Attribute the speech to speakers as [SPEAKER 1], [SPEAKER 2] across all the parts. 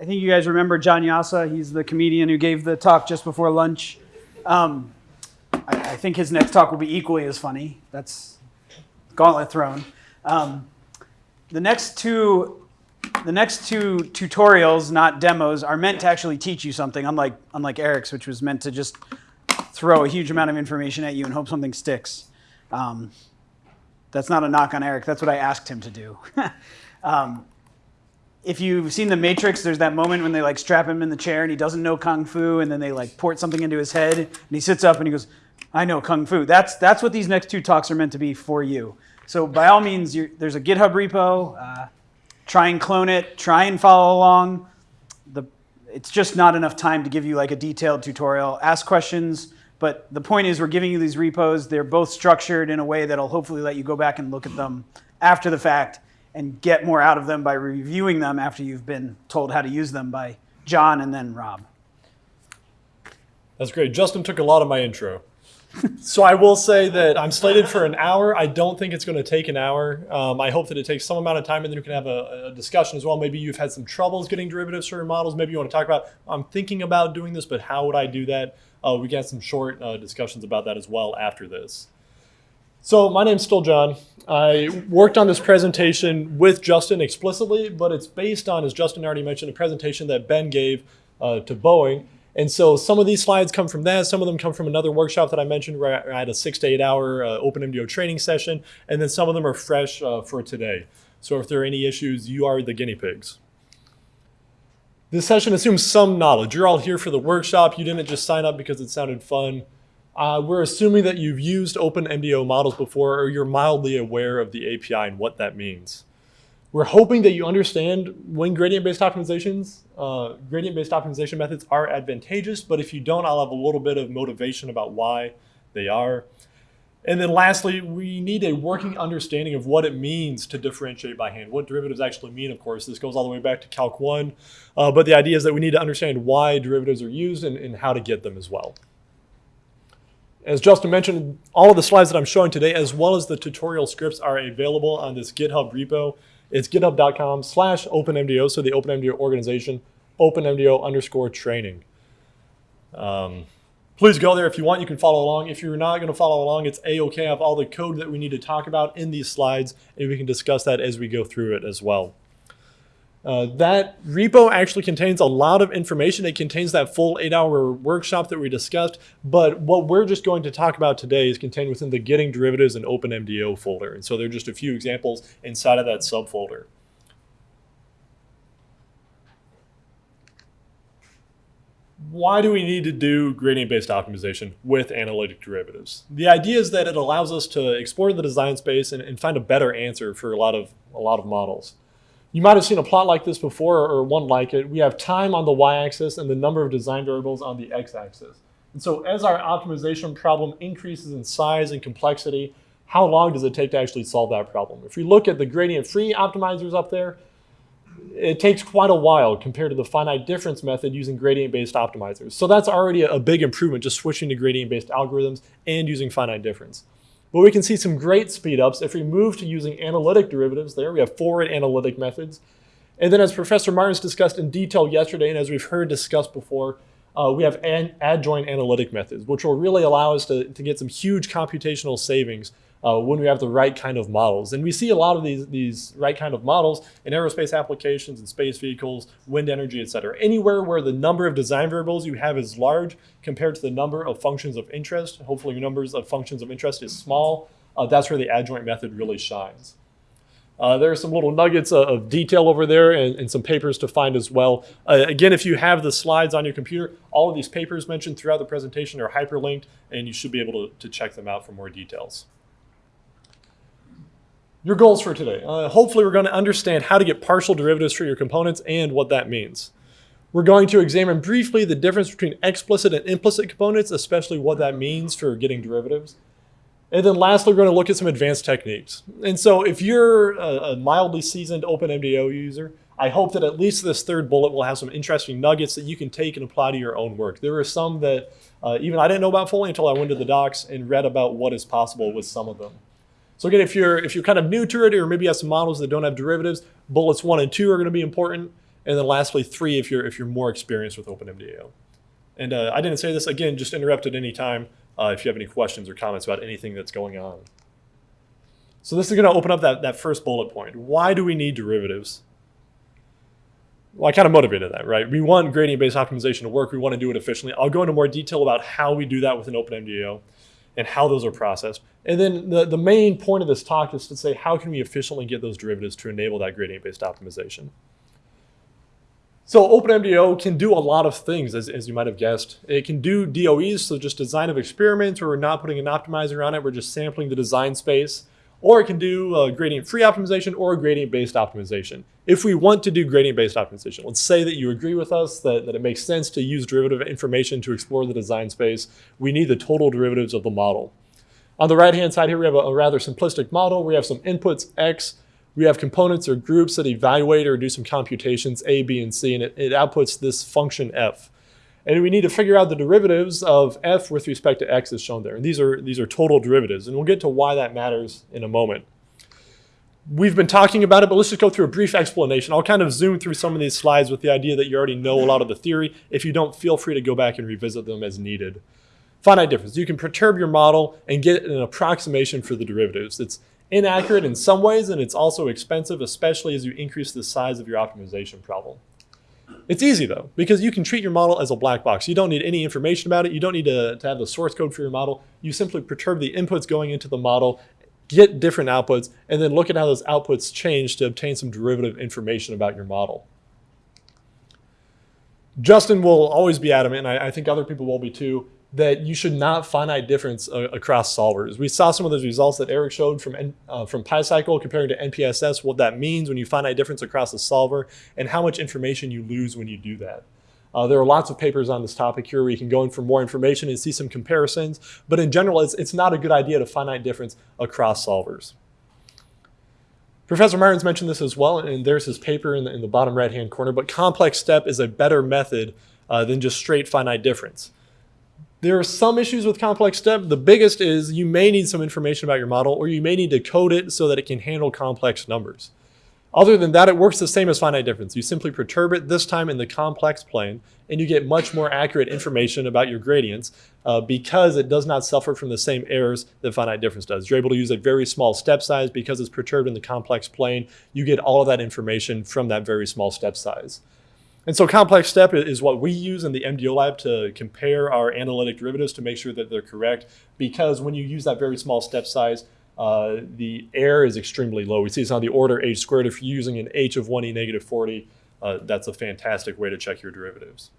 [SPEAKER 1] I think you guys remember John Jasa. He's the comedian who gave the talk just before lunch. Um, I, I think his next talk will be equally as funny. That's gauntlet thrown. Um, the next two the next two tutorials, not demos, are meant to actually teach you something, unlike, unlike Eric's, which was meant to just throw a huge amount of information at you and hope something sticks. Um, that's not a knock on Eric. That's what I asked him to do. um, if you've seen The Matrix, there's that moment when they like strap him in the chair and he doesn't know kung fu, and then they like port something into his head, and he sits up and he goes, "I know kung fu." That's that's what these next two talks are meant to be for you. So by all means, there's a GitHub repo. Uh, try and clone it, try and follow along. The, it's just not enough time to give you like a detailed tutorial. Ask questions, but the point is we're giving you these repos. They're both structured in a way that'll hopefully let you go back and look at them after the fact and get more out of them by reviewing them after you've been told how to use them by John and then Rob.
[SPEAKER 2] That's great. Justin took a lot of my intro so I will say that I'm slated for an hour. I don't think it's going to take an hour. Um, I hope that it takes some amount of time and then we can have a, a, discussion as well. Maybe you've had some troubles getting derivatives for your models. Maybe you want to talk about, I'm thinking about doing this, but how would I do that? Uh, we got some short uh, discussions about that as well after this. So my name's still John. I worked on this presentation with Justin explicitly, but it's based on, as Justin already mentioned, a presentation that Ben gave uh, to Boeing. And so some of these slides come from that. Some of them come from another workshop that I mentioned where I had a six to eight hour uh, OpenMDAO training session. And then some of them are fresh uh, for today. So if there are any issues, you are the guinea pigs. This session assumes some knowledge. You're all here for the workshop. You didn't just sign up because it sounded fun. Uh, we're assuming that you've used OpenMDAO models before or you're mildly aware of the API and what that means. We're hoping that you understand when gradient-based optimizations, uh, gradient-based optimization methods are advantageous, but if you don't, I'll have a little bit of motivation about why they are. And then lastly, we need a working understanding of what it means to differentiate by hand, what derivatives actually mean, of course. This goes all the way back to Calc 1, uh, but the idea is that we need to understand why derivatives are used and, and how to get them as well. As Justin mentioned, all of the slides that I'm showing today, as well as the tutorial scripts are available on this GitHub repo. It's github.com slash openmdao, so the OpenMDAO organization, openmdao underscore training. Um, please go there if you want. You can follow along. If you're not going to follow along, it's a-okay. I have all the code that we need to talk about in these slides, and we can discuss that as we go through it as well. Uh, that repo actually contains a lot of information. It contains that full eight hour workshop that we discussed, but what we're just going to talk about today is contained within the Getting Derivatives and OpenMDAO folder. And so there are just a few examples inside of that subfolder. Why do we need to do gradient-based optimization with analytic derivatives? The idea is that it allows us to explore the design space and, and find a better answer for a lot of, a lot of models. You might have seen a plot like this before or one like it. We have time on the y-axis and the number of design variables on the x-axis. And so as our optimization problem increases in size and complexity, how long does it take to actually solve that problem? If we look at the gradient-free optimizers up there, it takes quite a while compared to the finite difference method using gradient-based optimizers. So that's already a big improvement, just switching to gradient-based algorithms and using finite difference. But we can see some great speedups if we move to using analytic derivatives there. We have forward analytic methods. And then as Professor Martins discussed in detail yesterday, and as we've heard discussed before, uh, we have an adjoint analytic methods, which will really allow us to, to get some huge computational savings uh, when we have the right kind of models. And we see a lot of these, these right kind of models in aerospace applications and space vehicles, wind energy, et cetera. Anywhere where the number of design variables you have is large compared to the number of functions of interest, hopefully your numbers of functions of interest is small, uh, that's where the adjoint method really shines. Uh, there are some little nuggets of, of detail over there and, and, some papers to find as well. Uh, again, if you have the slides on your computer, all of these papers mentioned throughout the presentation are hyperlinked and you should be able to, to check them out for more details your goals for today. Uh, hopefully we're going to understand how to get partial derivatives for your components and what that means. We're going to examine briefly the difference between explicit and implicit components, especially what that means for getting derivatives. And then lastly, we're going to look at some advanced techniques. And so if you're a, mildly seasoned OpenMDAO user, I hope that at least this third bullet will have some interesting nuggets that you can take and apply to your own work. There are some that uh, even I didn't know about fully until I went to the docs and read about what is possible with some of them. So again, if you're if you're kind of new to it, or maybe you have some models that don't have derivatives, bullets one and two are going to be important. And then lastly, three if you're if you're more experienced with OpenMDAO. And uh, I didn't say this again. Just interrupt at any time uh, if you have any questions or comments about anything that's going on. So this is going to open up that, that first bullet point. Why do we need derivatives? Well, I kind of motivated that, right? We want gradient-based optimization to work. We want to do it efficiently. I'll go into more detail about how we do that with an OpenMDAO and how those are processed. And then the, the main point of this talk is to say how can we efficiently get those derivatives to enable that gradient-based optimization. So OpenMDAO can do a lot of things, as, as you might have guessed. It can do DOEs, so just design of experiments where we're not putting an optimizer on it, we're just sampling the design space. Or it can do uh, gradient-free optimization or a gradient-based optimization. If we want to do gradient-based optimization, let's say that you agree with us that, that it makes sense to use derivative information to explore the design space, we need the total derivatives of the model. On the right-hand side here, we have a, a rather simplistic model. We have some inputs, x, we have components or groups that evaluate or do some computations, a, b, and c, and it, it outputs this function f. And we need to figure out the derivatives of f with respect to x as shown there. And these are, these are total derivatives. And we'll get to why that matters in a moment. We've been talking about it, but let's just go through a brief explanation. I'll kind of zoom through some of these slides with the idea that you already know a lot of the theory. If you don't, feel free to go back and revisit them as needed. Finite difference. You can perturb your model and get an approximation for the derivatives. It's inaccurate in some ways, and it's also expensive, especially as you increase the size of your optimization problem. It's easy though, because you can treat your model as a black box. You don't need any information about it. You don't need to, to have the source code for your model. You simply perturb the inputs going into the model, get different outputs, and then look at how those outputs change to obtain some derivative information about your model. Justin will always be adamant, and I, I think other people will be too, that you should not finite difference uh, across solvers. We saw some of those results that Eric showed from, uh, from PyCycle comparing to NPSS, what that means when you finite difference across a solver, and how much information you lose when you do that. Uh, there are lots of papers on this topic here where you can go in for more information and see some comparisons, but in general, it's, it's not a good idea to finite difference across solvers. Professor Martins mentioned this as well, and there's his paper in the, in the bottom right-hand corner, but complex step is a better method uh, than just straight finite difference. There are some issues with complex step. The biggest is you may need some information about your model or you may need to code it so that it can handle complex numbers. Other than that, it works the same as finite difference. You simply perturb it, this time in the complex plane, and you get much more accurate information about your gradients uh, because it does not suffer from the same errors that finite difference does. You're able to use a very small step size because it's perturbed in the complex plane. You get all of that information from that very small step size. And so complex step is what we use in the MDO lab to compare our analytic derivatives to make sure that they're correct. Because when you use that very small step size, uh, the error is extremely low. We see it's on the order h squared. If you're using an h of 1e negative 40, uh, that's a fantastic way to check your derivatives.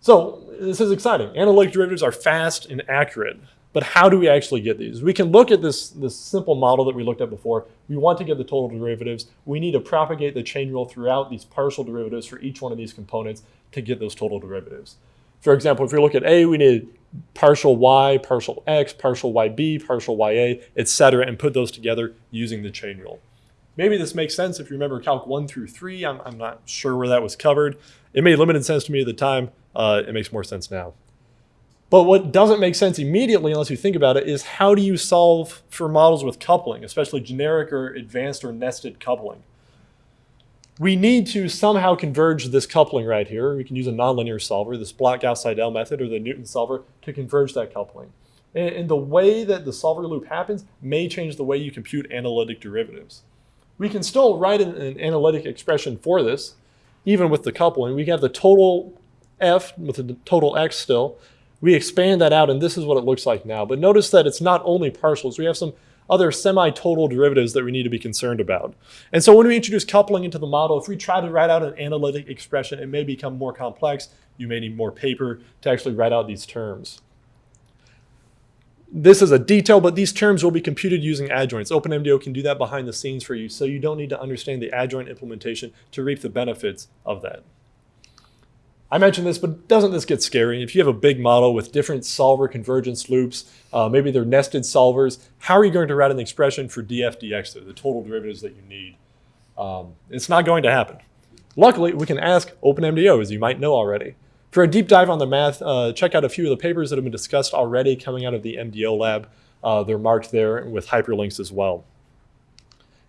[SPEAKER 2] So this is exciting. Analytic derivatives are fast and accurate. But how do we actually get these? We can look at this, this simple model that we looked at before. We want to get the total derivatives. We need to propagate the chain rule throughout these partial derivatives for each one of these components to get those total derivatives. For example, if we look at A, we need partial y, partial x, partial yb, partial ya, etc., and put those together using the chain rule. Maybe this makes sense if you remember Calc 1 through 3. I'm, I'm not sure where that was covered. It made limited sense to me at the time. Uh, it makes more sense now. But what doesn't make sense immediately, unless you think about it, is how do you solve for models with coupling, especially generic or advanced or nested coupling? We need to somehow converge this coupling right here. We can use a nonlinear solver, this block-Gauss-Seidel method or the Newton solver to converge that coupling. And, and the way that the solver loop happens may change the way you compute analytic derivatives. We can still write an, an analytic expression for this, even with the coupling. We have the total f with the total x still, we expand that out and this is what it looks like now. But notice that it's not only partials. We have some other semi-total derivatives that we need to be concerned about. And so when we introduce coupling into the model, if we try to write out an analytic expression, it may become more complex. You may need more paper to actually write out these terms. This is a detail, but these terms will be computed using adjoints. OpenMDAO can do that behind the scenes for you, so you don't need to understand the adjoint implementation to reap the benefits of that. I mentioned this, but doesn't this get scary? If you have a big model with different solver convergence loops, uh, maybe they're nested solvers, how are you going to write an expression for df dx, the total derivatives that you need? Um, it's not going to happen. Luckily, we can ask OpenMDAO, as you might know already. For a deep dive on the math, uh, check out a few of the papers that have been discussed already coming out of the MDO lab. Uh, they're marked there with hyperlinks as well.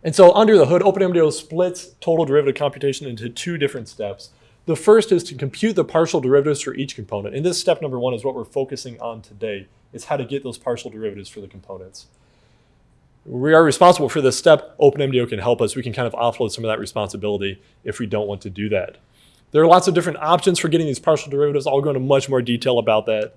[SPEAKER 2] And so under the hood, OpenMDAO splits total derivative computation into two different steps. The first is to compute the partial derivatives for each component. And this step number one is what we're focusing on today, is how to get those partial derivatives for the components. We are responsible for this step. OpenMDAO can help us. We can kind of offload some of that responsibility if we don't want to do that. There are lots of different options for getting these partial derivatives. I'll go into much more detail about that.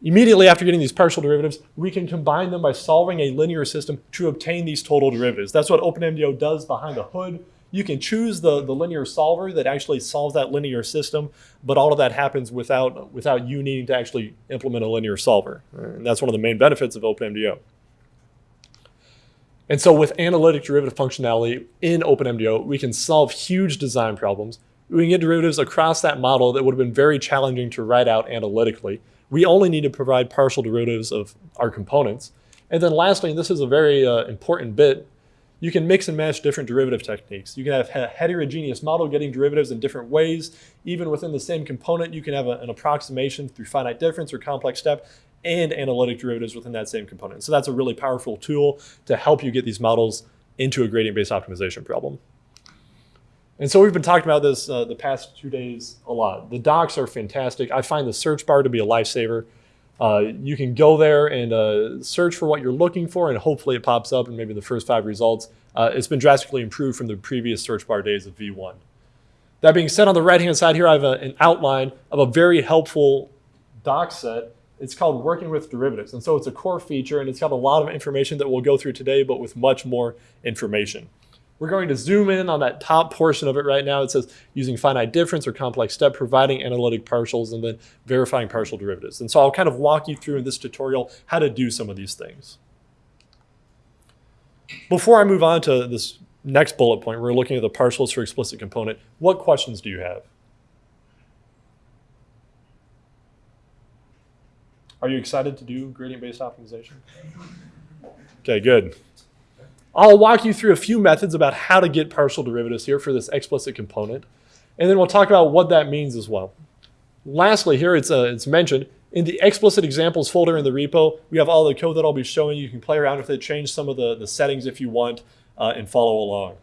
[SPEAKER 2] Immediately after getting these partial derivatives, we can combine them by solving a linear system to obtain these total derivatives. That's what OpenMDAO does behind the hood. You can choose the, the linear solver that actually solves that linear system, but all of that happens without, without you needing to actually implement a linear solver. And that's one of the main benefits of OpenMDAO. And so with analytic derivative functionality in OpenMDAO, we can solve huge design problems. We can get derivatives across that model that would have been very challenging to write out analytically. We only need to provide partial derivatives of our components. And then lastly, and this is a very uh, important bit, you can mix and match different derivative techniques. You can have a heterogeneous model getting derivatives in different ways. Even within the same component, you can have a, an approximation through finite difference or complex step and analytic derivatives within that same component. So that's a really powerful tool to help you get these models into a gradient-based optimization problem. And so we've been talking about this uh, the past two days a lot. The docs are fantastic. I find the search bar to be a lifesaver. Uh, you can go there and uh, search for what you're looking for, and hopefully it pops up in maybe the first five results. Uh, it's been drastically improved from the previous search bar days of V1. That being said, on the right-hand side here, I have a, an outline of a very helpful doc set. It's called Working with Derivatives. And so it's a core feature, and it's got a lot of information that we'll go through today, but with much more information. We're going to zoom in on that top portion of it right now. It says using finite difference or complex step, providing analytic partials, and then verifying partial derivatives. And so I'll kind of walk you through in this tutorial how to do some of these things. Before I move on to this next bullet point, we're looking at the partials for explicit component. What questions do you have? Are you excited to do gradient-based optimization? Okay, good. I'll walk you through a few methods about how to get partial derivatives here for this explicit component. And then we'll talk about what that means as well. Lastly, here it's, uh, it's mentioned, in the explicit examples folder in the repo, we have all the code that I'll be showing you. You can play around with it, change some of the, the settings if you want, uh, and follow along.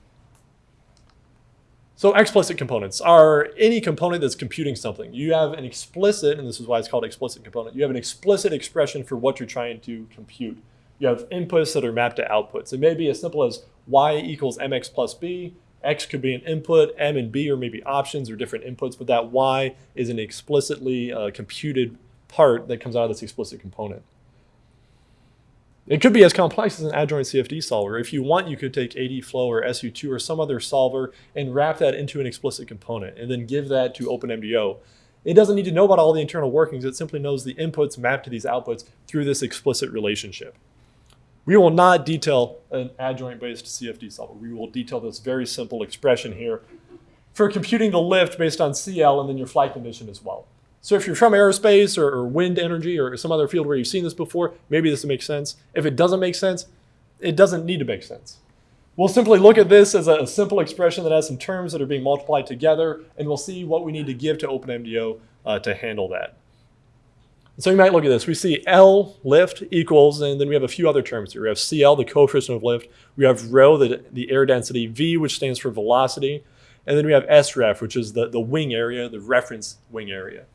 [SPEAKER 2] So explicit components are any component that's computing something. You have an explicit, and this is why it's called explicit component, you have an explicit expression for what you're trying to compute you have inputs that are mapped to outputs. It may be as simple as y equals mx plus b. X could be an input, M and B are maybe options or different inputs, but that Y is an explicitly uh, computed part that comes out of this explicit component. It could be as complex as an adjoint CFD solver. If you want, you could take ADFlow or SU2 or some other solver and wrap that into an explicit component and then give that to OpenMDAO. It doesn't need to know about all the internal workings. It simply knows the inputs map to these outputs through this explicit relationship. We will not detail an adjoint-based CFD solver. We will detail this very simple expression here for computing the lift based on CL and then your flight condition as well. So if you're from aerospace or, or, wind energy or some other field where you've seen this before, maybe this makes sense. If it doesn't make sense, it doesn't need to make sense. We'll simply look at this as a, simple expression that has some terms that are being multiplied together, and we'll see what we need to give to OpenMDAO uh, to handle that. So you might look at this. We see L lift equals, and then we have a few other terms here. We have CL, the coefficient of lift. We have rho, the, the air density. V, which stands for velocity. And then we have SREF, which is the, the wing area, the reference wing area.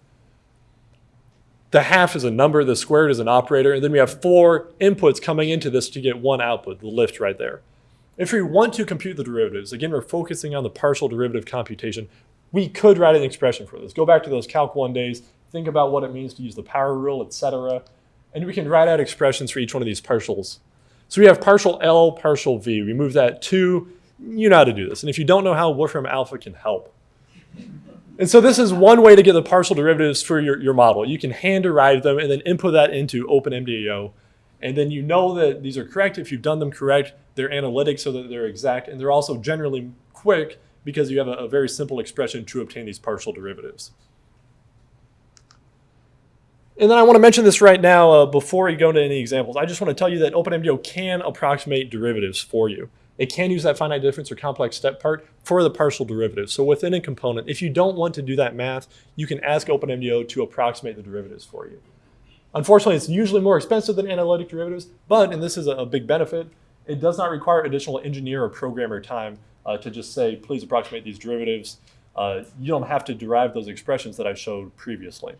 [SPEAKER 2] The half is a number, the squared is an operator, and then we have four inputs coming into this to get one output, the lift right there. If we want to compute the derivatives, again, we're focusing on the partial derivative computation, we could write an expression for this. Go back to those Calc 1 days, think about what it means to use the power rule, etc. And we can write out expressions for each one of these partials. So we have partial L, partial V. We move that to, you know how to do this. And if you don't know how, Wolfram Alpha can help. And so this is one way to get the partial derivatives for your, your model. You can hand derive them and then input that into OpenMDAO. And then you know that these are correct. If you've done them correct, they're analytic so that they're exact. And they're also generally quick because you have a, a very simple expression to obtain these partial derivatives. And then I want to mention this right now uh, before we go into any examples. I just want to tell you that OpenMDAO can approximate derivatives for you. It can use that finite difference or complex step part for the partial derivative. So within a component, if you don't want to do that math, you can ask OpenMDAO to approximate the derivatives for you. Unfortunately, it's usually more expensive than analytic derivatives, but, and this is a big benefit, It does not require additional engineer or programmer time uh, to just say, please approximate these derivatives. Uh, you don't have to derive those expressions that I showed previously.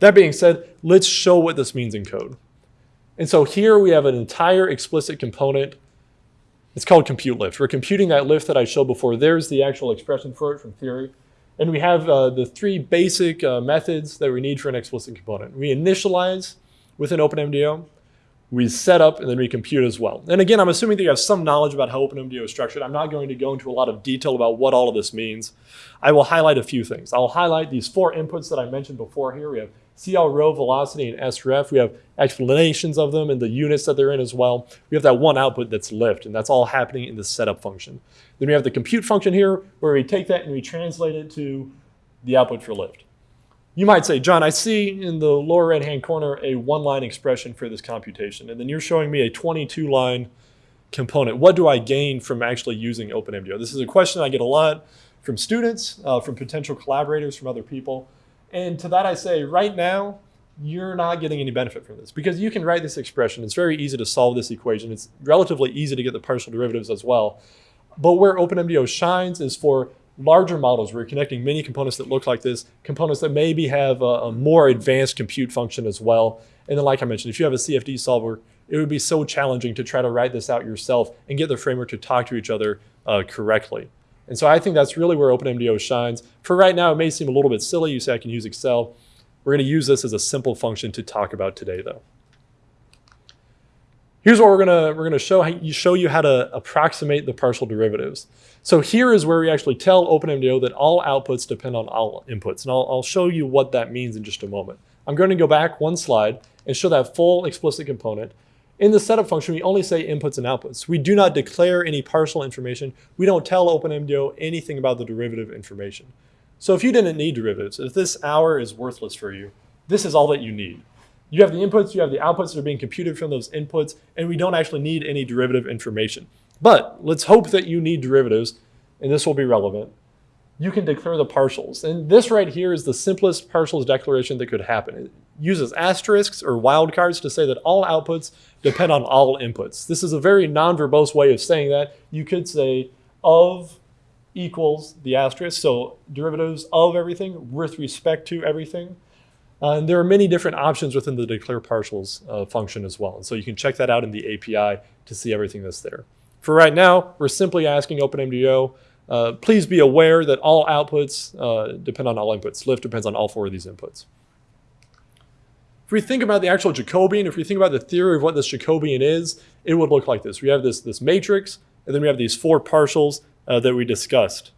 [SPEAKER 2] That being said, let's show what this means in code. And so here we have an entire explicit component. It's called compute lift. We're computing that lift that I showed before. There's the actual expression for it from theory. And we have uh, the three basic uh, methods that we need for an explicit component. We initialize with an OpenMDAO, we set up, and then we compute as well. And again, I'm assuming that you have some knowledge about how OpenMDAO is structured. I'm not going to go into a lot of detail about what all of this means. I will highlight a few things. I'll highlight these four inputs that I mentioned before here. We have CL rho velocity and sref. We have explanations of them and the units that they're in as well. We have that one output that's lift, and that's all happening in the setup function. Then we have the compute function here, where we take that and we translate it to the output for lift. You might say, John, I see in the lower right-hand corner a one-line expression for this computation, and then you're showing me a 22-line component. What do I gain from actually using OpenMDAO? This is a question I get a lot from students, uh, from potential collaborators, from other people. And to that I say, right now, you're not getting any benefit from this because you can write this expression. It's very easy to solve this equation. It's relatively easy to get the partial derivatives as well. But where OpenMDAO shines is for larger models where you're connecting many components that look like this, components that maybe have a, a, more advanced compute function as well. And then like I mentioned, if you have a CFD solver, it would be so challenging to try to write this out yourself and get the framework to talk to each other uh, correctly. And so I think that's really where OpenMDAO shines. For right now, it may seem a little bit silly. You say I can use Excel. We're going to use this as a simple function to talk about today, though. Here's what we're going to we're going to show you show you how to approximate the partial derivatives. So here is where we actually tell OpenMDAO that all outputs depend on all inputs, and I'll, I'll show you what that means in just a moment. I'm going to go back one slide and show that full explicit component. In the setup function, we only say inputs and outputs. We do not declare any partial information. We don't tell OpenMDAO anything about the derivative information. So if you didn't need derivatives, if this hour is worthless for you, this is all that you need. You have the inputs, you have the outputs that are being computed from those inputs, and we don't actually need any derivative information. But let's hope that you need derivatives, and this will be relevant you can declare the partials. And this right here is the simplest partials declaration that could happen. Uses asterisks or wildcards to say that all outputs depend on all inputs. This is a very non-verbose way of saying that. You could say of equals the asterisk, so derivatives of everything with respect to everything. Uh, and there are many different options within the declare partials uh, function as well. And so you can check that out in the API to see everything that's there. For right now, we're simply asking OpenMDAO uh, please be aware that all outputs uh, depend on all inputs. Lift depends on all four of these inputs. If we think about the actual Jacobian, if we think about the theory of what this Jacobian is, it would look like this. We have this, this matrix, and then we have these four partials uh, that we discussed.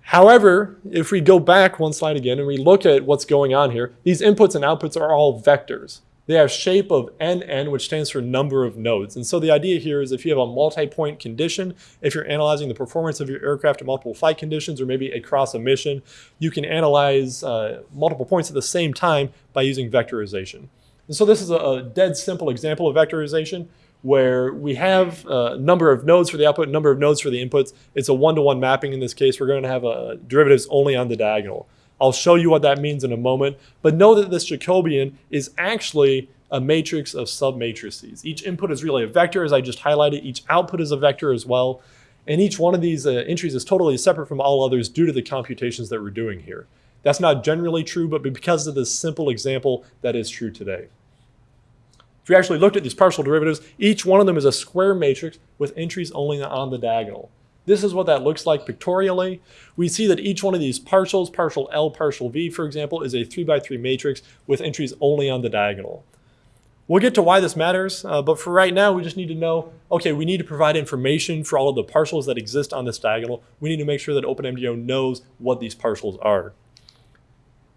[SPEAKER 2] However, if we go back one slide again and we look at what's going on here, these inputs and outputs are all vectors. They have shape of NN, which stands for number of nodes. And so the idea here is if you have a multi-point condition, if you're analyzing the performance of your aircraft in multiple flight conditions or maybe across a mission, you can analyze uh, multiple points at the same time by using vectorization. And so this is a, a dead simple example of vectorization where we have a number of nodes for the output, number of nodes for the inputs. It's a one-to-one -one mapping in this case. We're going to have a derivatives only on the diagonal. I'll show you what that means in a moment. But know that this Jacobian is actually a matrix of submatrices. Each input is really a vector, as I just highlighted. Each output is a vector as well. And each one of these uh, entries is totally separate from all others due to the computations that we're doing here. That's not generally true, but because of this simple example, that is true today. If we actually looked at these partial derivatives, each one of them is a square matrix with entries only on the diagonal. This is what that looks like pictorially. We see that each one of these partials, partial L, partial V, for example, is a 3 by 3 matrix with entries only on the diagonal. We'll get to why this matters, uh, but for right now, we just need to know, okay, we need to provide information for all of the partials that exist on this diagonal. We need to make sure that OpenMDAO knows what these partials are.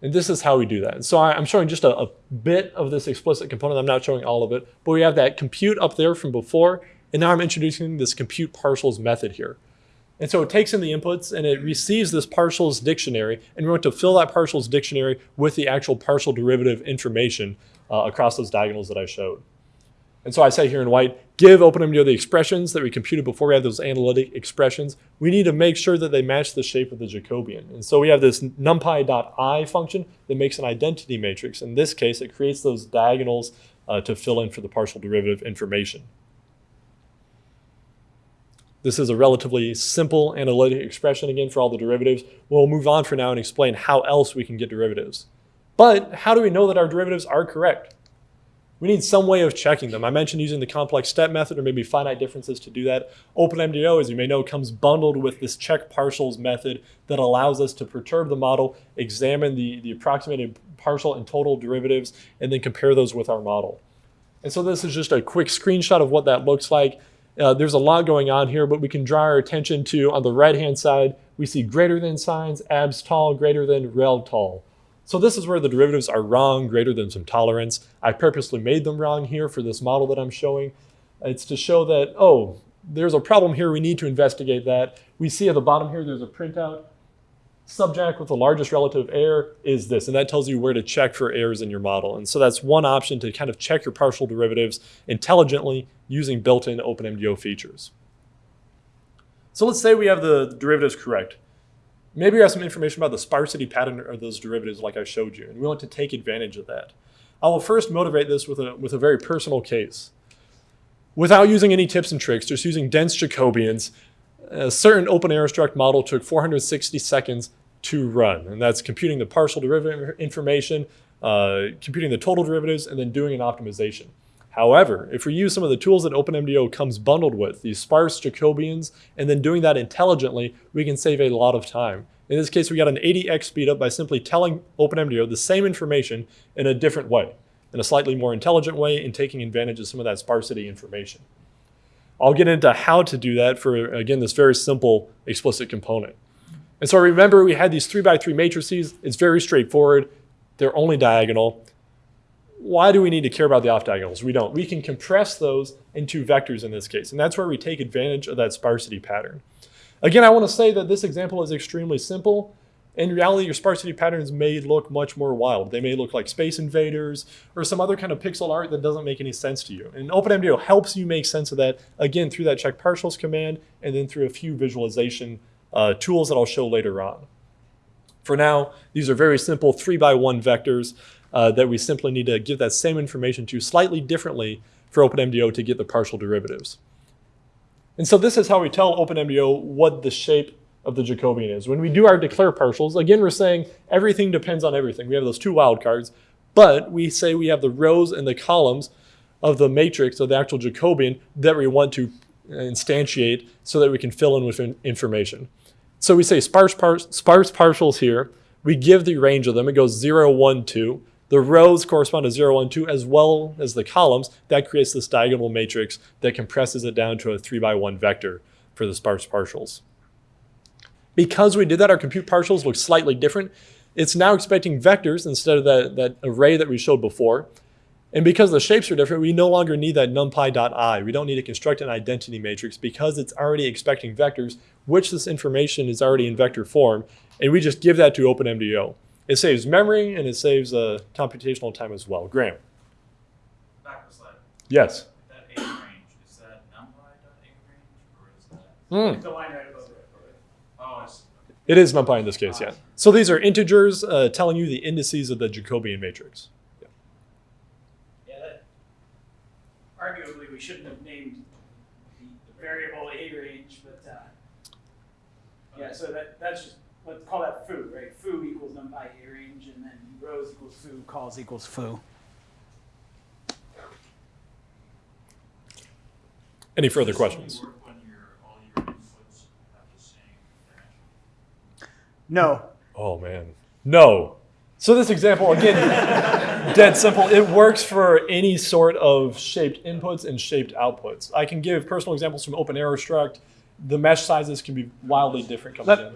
[SPEAKER 2] And this is how we do that. So I, am showing just a, a bit of this explicit component. I'm not showing all of it, but we have that compute up there from before, and now I'm introducing this compute partials method here. And so it takes in the inputs and it receives this partials dictionary, and we want to fill that partials dictionary with the actual partial derivative information uh, across those diagonals that I showed. And so I say here in white, give OpenMDAO the expressions that we computed before we have those analytic expressions. We need to make sure that they match the shape of the Jacobian. And so we have this numpy.eye function that makes an identity matrix. In this case, it creates those diagonals uh, to fill in for the partial derivative information. This is a relatively simple analytic expression again for all the derivatives. We'll move on for now and explain how else we can get derivatives. But how do we know that our derivatives are correct? We need some way of checking them. I mentioned using the complex step method or maybe finite differences to do that. OpenMDAO, as you may know, comes bundled with this check partials method that allows us to perturb the model, examine the, the approximated partial and total derivatives, and then compare those with our model. And so this is just a quick screenshot of what that looks like. Uh, there's a lot going on here, but we can draw our attention to, on the right-hand side, we see greater than signs, abs tol, greater than, rel tol. So this is where the derivatives are wrong, greater than some tolerance. I purposely made them wrong here for this model that I'm showing. It's to show that, oh, there's a problem here, we need to investigate that. We see at the bottom here, there's a printout. Subject with the largest relative error is this, and that tells you where to check for errors in your model. And so that's one option to kind of check your partial derivatives intelligently using built-in OpenMDAO features. So let's say we have the derivatives correct. Maybe you have some information about the sparsity pattern of those derivatives like I showed you, and we want to take advantage of that. I will first motivate this with a, with a very personal case. Without using any tips and tricks, just using dense Jacobians, a certain open struct model took 460 seconds to run, and that's computing the partial derivative information, uh, computing the total derivatives, and then doing an optimization. However, if we use some of the tools that OpenMDAO comes bundled with, these sparse Jacobians, and then doing that intelligently, we can save a lot of time. In this case, we got an 80x speedup by simply telling OpenMDAO the same information in a different way, in a slightly more intelligent way, and taking advantage of some of that sparsity information. I'll get into how to do that for, again, this very simple explicit component. And so remember, we had these three by three matrices. It's very straightforward. They're only diagonal why do we need to care about the off diagonals? We don't. We can compress those into vectors in this case, and that's where we take advantage of that sparsity pattern. Again, I want to say that this example is extremely simple. In reality, your sparsity patterns may look much more wild. They may look like Space Invaders or some other kind of pixel art that doesn't make any sense to you. And OpenMDAO helps you make sense of that, again, through that check partials command and then through a few visualization uh, tools that I'll show later on. For now, these are very simple three by one vectors uh, that we simply need to give that same information to slightly differently for OpenMDAO to get the partial derivatives. And so this is how we tell OpenMDAO what the shape of the Jacobian is. When we do our declare partials, again, we're saying everything depends on everything. We have those two wildcards, but we say we have the rows and the columns of the matrix of the actual Jacobian that we want to instantiate so that we can fill in with information. So we say sparse, par sparse partials here. We give the range of them. It goes 0, 1, 2. The rows correspond to 0, 1, 2, as well as the columns. That creates this diagonal matrix that compresses it down to a 3 by 1 vector for the sparse partials. Because we did that, our compute partials look slightly different. It's now expecting vectors instead of that, that array that we showed before. And because the shapes are different, we no longer need that numpy.eye. We don't need to construct an identity matrix because it's already expecting vectors, which this information is already in vector form, and we just give that to OpenMDAO. It saves memory and it saves uh, computational time as well. Graham.
[SPEAKER 3] Back to slide.
[SPEAKER 2] Yes.
[SPEAKER 3] That range, is that numpy.age range or is that?
[SPEAKER 2] Mm.
[SPEAKER 1] The line right above it.
[SPEAKER 3] Oh, I see.
[SPEAKER 2] It is numpy in this case, yeah. So these are integers uh, telling you the indices of the Jacobian matrix.
[SPEAKER 1] Yeah, that, arguably, we shouldn't have named the, the variable a range, but, uh, yeah, so that, that's just, let's call that foo, right? Foo equals numpy a range, and then rows equals foo, cols equals foo.
[SPEAKER 2] Any further
[SPEAKER 3] Does this
[SPEAKER 2] questions?
[SPEAKER 3] work when your, all your inputs have the same dimension?
[SPEAKER 1] No,
[SPEAKER 2] Oh man, no. So this example, again, dead simple. It works for any sort of shaped inputs and shaped outputs. I can give personal examples from Open OpenAeroStruct. The mesh sizes can be wildly different coming
[SPEAKER 1] Let-
[SPEAKER 2] in.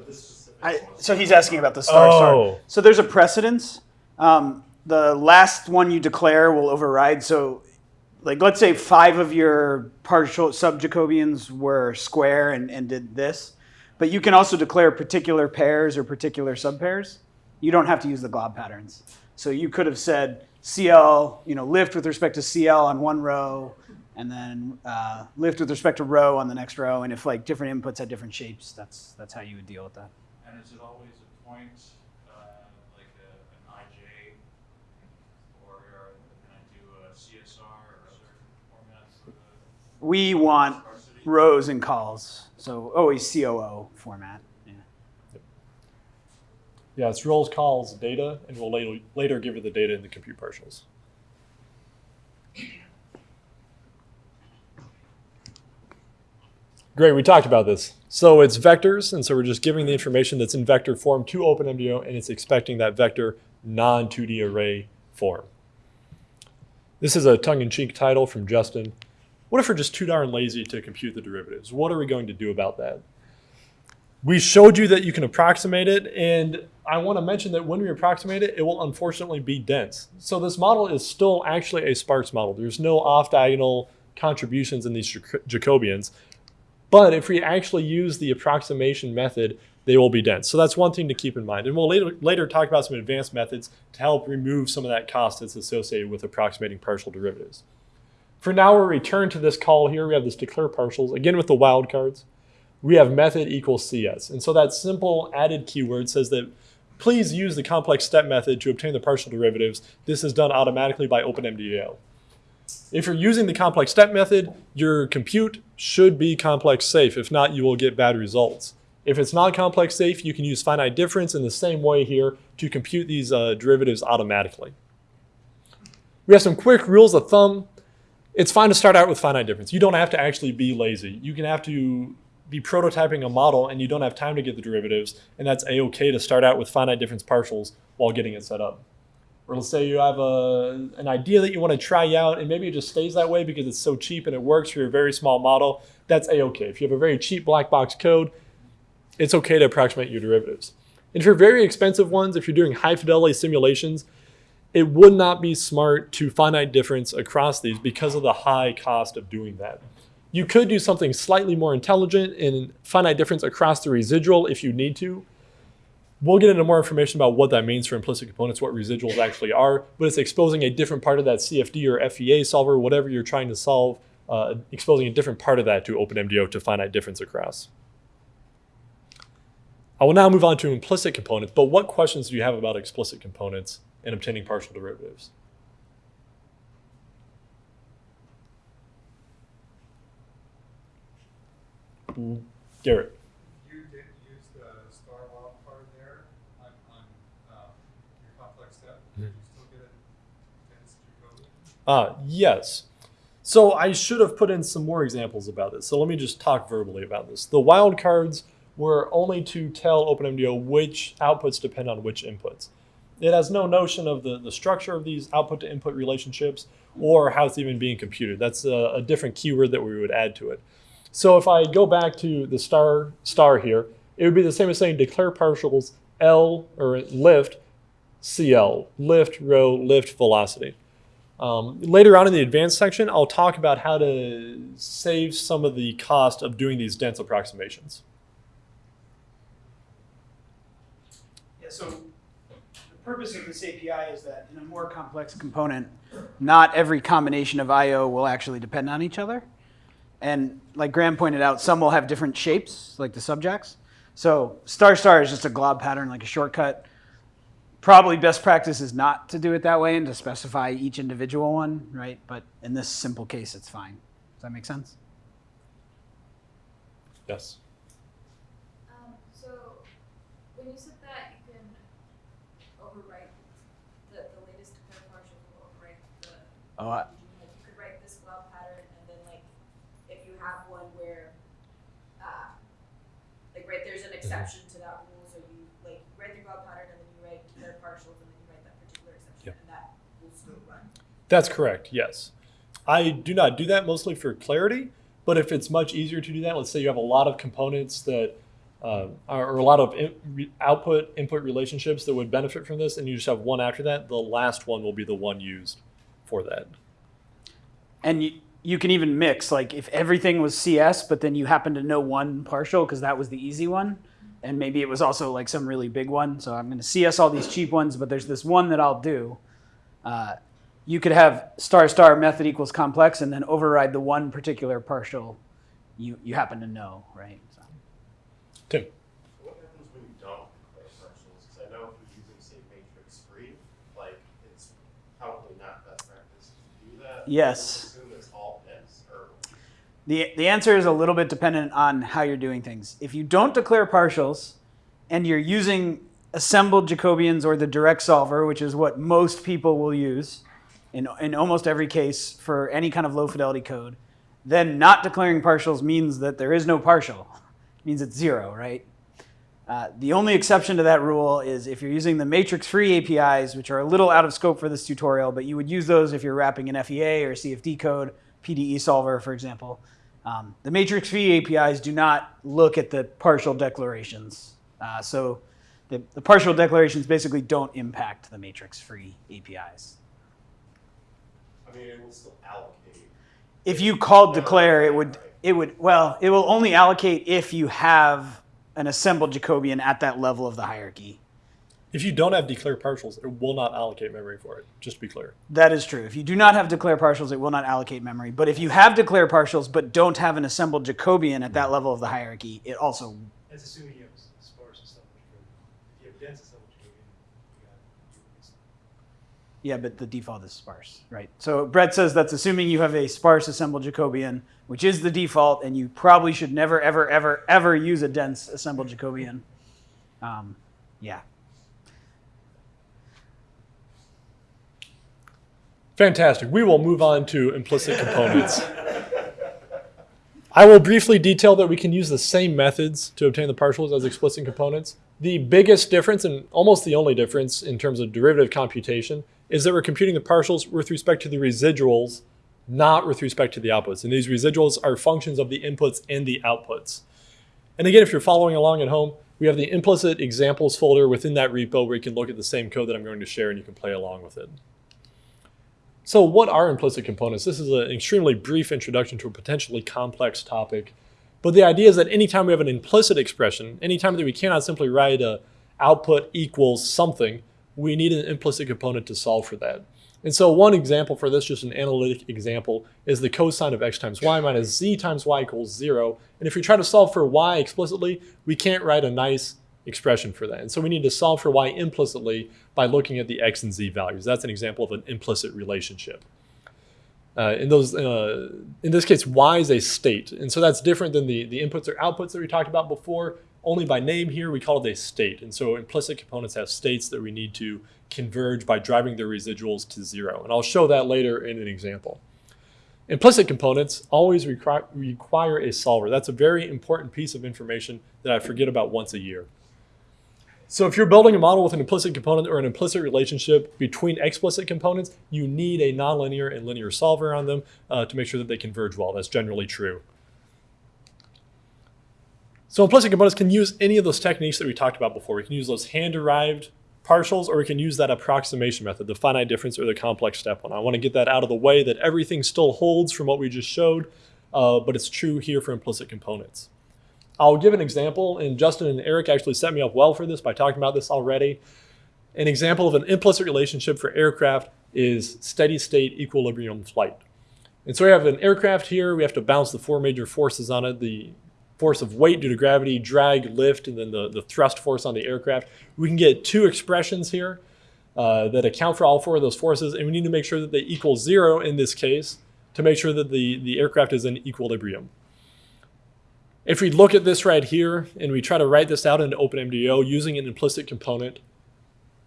[SPEAKER 1] I, so he's asking about the star star.
[SPEAKER 2] Oh.
[SPEAKER 1] So there's a precedence. Um, the last one you declare will override. So, like, let's say five of your partial sub-Jacobians were square and, and did this, but you can also declare particular pairs or particular subpairs. You don't have to use the glob patterns. So you could have said CL, you know, lift with respect to CL on one row, and then uh, lift with respect to rho on the next row. And if like different inputs had different shapes, that's that's how you would deal with that.
[SPEAKER 3] And is it always a point, uh, like a, an IJ? Or can I do a CSR or certain format for
[SPEAKER 1] we want rows and calls. So oh, always COO format. Yeah.
[SPEAKER 2] Yeah, it's roles calls data, and we'll later, later give it the data in the compute partials. Great, we talked about this. So it's vectors, and so we're just giving the information that's in vector form to OpenMDAO, and it's expecting that vector non-2D array form. This is a tongue-in-cheek title from Justin. What if we're just too darn lazy to compute the derivatives? What are we going to do about that? We showed you that you can approximate it, and I want to mention that when we approximate it, it will unfortunately be dense. So this model is still actually a sparse model. There's no off-diagonal contributions in these Jacobians. But if we actually use the approximation method, they will be dense. So that's one thing to keep in mind. And we'll later, later talk about some advanced methods to help remove some of that cost that's associated with approximating partial derivatives. For now, we'll return to this call here. We have this declare partials, again with the wildcards. We have method equals CS. And so that simple added keyword says that please use the complex step method to obtain the partial derivatives. This is done automatically by OpenMDAO. If you're using the complex step method, your compute should be complex safe. If not, you will get bad results. If it's not complex safe, you can use finite difference in the same way here to compute these uh, derivatives automatically. We have some quick rules of thumb. It's fine to start out with finite difference. You don't have to actually be lazy. You can have to be prototyping a model and you don't have time to get the derivatives, and that's a-okay to start out with finite difference partials while getting it set up. Or let's say you have a, an idea that you want to try out and maybe it just stays that way because it's so cheap and it works for your very small model, that's a-okay. If you have a very cheap black box code, it's okay to approximate your derivatives. And for very expensive ones, if you're doing high fidelity simulations, it would not be smart to finite difference across these because of the high cost of doing that. You could do something slightly more intelligent in finite difference across the residual if you need to. We'll get into more information about what that means for implicit components, what residuals actually are, but it's exposing a different part of that CFD or FEA solver, whatever you're trying to solve, uh, exposing a different part of that to OpenMDAO to finite difference across. I will now move on to implicit components, but what questions do you have about explicit components and obtaining partial derivatives? Garrett.
[SPEAKER 4] You did use the star wild card there on, on, um, your complex step, did you still get a dense Jacobian?
[SPEAKER 2] Uh, yes. So I should have put in some more examples about this. So let me just talk verbally about this. The wildcards were only to tell OpenMDAO which outputs depend on which inputs. It has no notion of the, the structure of these output to input relationships or how it's even being computed. That's a, a different keyword that we would add to it. So if I go back to the star star here, it would be the same as saying declare partials L or lift CL, lift rho, lift velocity. Um, later on in the advanced section, I'll talk about how to save some of the cost of doing these dense approximations.
[SPEAKER 1] Yeah, so purpose of this API is that in a more complex component, not every combination of I/O will actually depend on each other. And like Graham pointed out, some will have different shapes, like the subjects. So star star is just a glob pattern, like a shortcut. Probably best practice is not to do it that way and to specify each individual one, right? But in this simple case, it's fine. Does that make sense?
[SPEAKER 2] Yes.
[SPEAKER 5] Um, so when you said that you can overwrite the, the latest declare partial will overwrite the
[SPEAKER 1] Oh, I,
[SPEAKER 5] you could write this well pattern and then like if you have one where uh like right there's an exception to that rule so you like write the well pattern and then you write declare partials and then you write that particular exception
[SPEAKER 2] Yep.
[SPEAKER 5] and that will still run.
[SPEAKER 2] That's correct, yes. I do not do that mostly for clarity, but if it's much easier to do that, let's say you have a lot of components that uh, are, or a lot of in, re, output input relationships that would benefit from this, and you just have one after that, the last one will be the one used for that.
[SPEAKER 1] and you, you can even mix, like if everything was CS, but then you happen to know one partial because that was the easy one. And maybe it was also like some really big one. So I'm going to CS all these cheap ones, but there's this one that I'll do. Uh, you could have star star method equals complex and then override the one particular partial you, you happen to know, right? So.
[SPEAKER 2] Tim.
[SPEAKER 6] What happens when you don't declare partials? Because I know if you're using, say, matrix free, like, it's probably not best practice to do that.
[SPEAKER 1] Yes. The, the answer is a little bit dependent on how you're doing things. If you don't declare partials and you're using assembled Jacobians or the direct solver, which is what most people will use in, in almost every case for any kind of low fidelity code, then not declaring partials means that there is no partial. It means it's zero, right? Uh, the only exception to that rule is if you're using the matrix-free APIs, which are a little out of scope for this tutorial, but you would use those if you're wrapping an FEA or CFD code, PDE solver, for example. Um, the matrix-free APIs do not look at the partial declarations. Uh, so the, the partial declarations basically don't impact the matrix-free APIs.
[SPEAKER 6] I mean, it will still allocate.
[SPEAKER 1] If you called declare, it would, it would, well, it will only allocate if you have an assembled Jacobian at that level of the hierarchy.
[SPEAKER 2] If you don't have declare partials, it will not allocate memory for it, just to be clear.
[SPEAKER 1] That is true. If you do not have declare partials, it will not allocate memory. But if you have declare partials but don't have an assembled Jacobian at that mm-hmm. level of the hierarchy, it also
[SPEAKER 7] That's assuming you have s- sparse assembled Jacobian. If you have dense assembled Jacobian, you got,
[SPEAKER 1] Yeah, but the default is sparse, right? So Brett says that's assuming you have a sparse assembled Jacobian, which is the default, and you probably should never, ever, ever, ever use a dense assembled Jacobian. Um, yeah.
[SPEAKER 2] Fantastic. We will move on to implicit components. I will briefly detail that we can use the same methods to obtain the partials as explicit components. The biggest difference, and almost the only difference in terms of derivative computation, is that we're computing the partials with respect to the residuals, not with respect to the outputs. And these residuals are functions of the inputs and the outputs. And again, if you're following along at home, we have the implicit examples folder within that repo where you can look at the same code that I'm going to share and you can play along with it. So what are implicit components? This is an extremely brief introduction to a potentially complex topic. But the idea is that anytime we have an implicit expression, anytime that we cannot simply write a output equals something, we need an implicit component to solve for that. And so one example for this, just an analytic example, is the cosine of x times y minus z times y equals zero. And if we try to solve for y explicitly, we can't write a nice expression for that. And so we need to solve for y implicitly by looking at the x and z values. That's an example of an implicit relationship. Uh, in those, uh, in this case, y is a state, and so that's different than the the inputs or outputs that we talked about before. Only by name here we call it a state, and so implicit components have states that we need to converge by driving their residuals to zero, and I'll show that later in an example. Implicit components always require, require a solver. That's a very important piece of information that I forget about once a year. So if you're building a model with an implicit component or an implicit relationship between explicit components, you need a nonlinear and linear solver on them uh, to make sure that they converge well. That's generally true. So implicit components can use any of those techniques that we talked about before. We can use those hand-derived partials, or we can use that approximation method, the finite difference or the complex step one. I want to get that out of the way that everything still holds from what we just showed, uh, but it's true here for implicit components. I'll give an example, and Justin and Eric actually set me up well for this by talking about this already. An example of an implicit relationship for aircraft is steady state equilibrium flight. And so we have an aircraft here, we have to balance the four major forces on it, the force of weight due to gravity, drag, lift, and then the, the thrust force on the aircraft. We can get two expressions here uh, that account for all four of those forces, and we need to make sure that they equal zero in this case to make sure that the, the aircraft is in equilibrium. If we look at this right here and we try to write this out into OpenMDAO using an implicit component,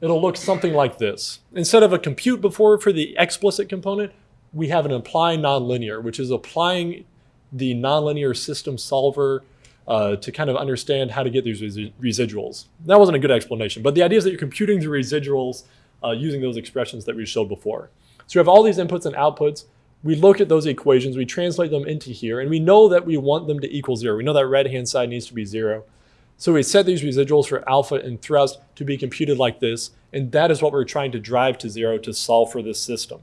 [SPEAKER 2] it'll look something like this. Instead of a compute before for the explicit component, we have an apply nonlinear, which is applying the nonlinear system solver uh, to kind of understand how to get these resi- residuals. That wasn't a good explanation, but the idea is that you're computing the residuals uh, using those expressions that we showed before. So you have all these inputs and outputs. We look at those equations, we translate them into here, and we know that we want them to equal zero. We know that right-hand side needs to be zero. So we set these residuals for alpha and thrust to be computed like this, and that is what we're trying to drive to zero to solve for this system.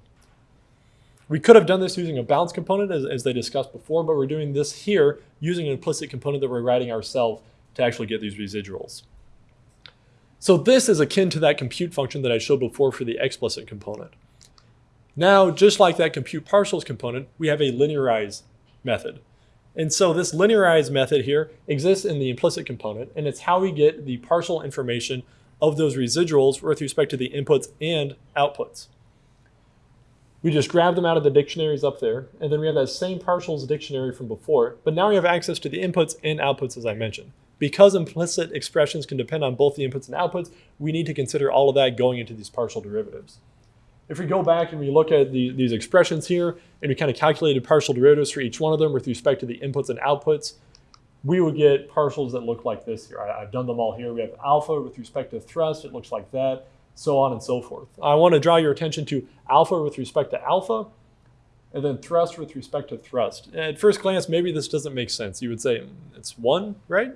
[SPEAKER 2] We could have done this using a bounce component as, as they discussed before, but we're doing this here using an implicit component that we're writing ourselves to actually get these residuals. So this is akin to that compute function that I showed before for the explicit component. Now, just like that compute partials component, we have a linearize method. And so this linearize method here exists in the implicit component, and it's how we get the partial information of those residuals with respect to the inputs and outputs. We just grab them out of the dictionaries up there, and then we have that same partials dictionary from before, but now we have access to the inputs and outputs as I mentioned. Because implicit expressions can depend on both the inputs and outputs, we need to consider all of that going into these partial derivatives. If we go back and we look at the, these expressions here, and we kind of calculated partial derivatives for each one of them with respect to the inputs and outputs, we would get partials that look like this here. I, I've done them all here. We have alpha with respect to thrust, it looks like that, so on and so forth. I want to draw your attention to alpha with respect to alpha, and then thrust with respect to thrust. At first glance, maybe this doesn't make sense. You would say "Mm, it's one, right?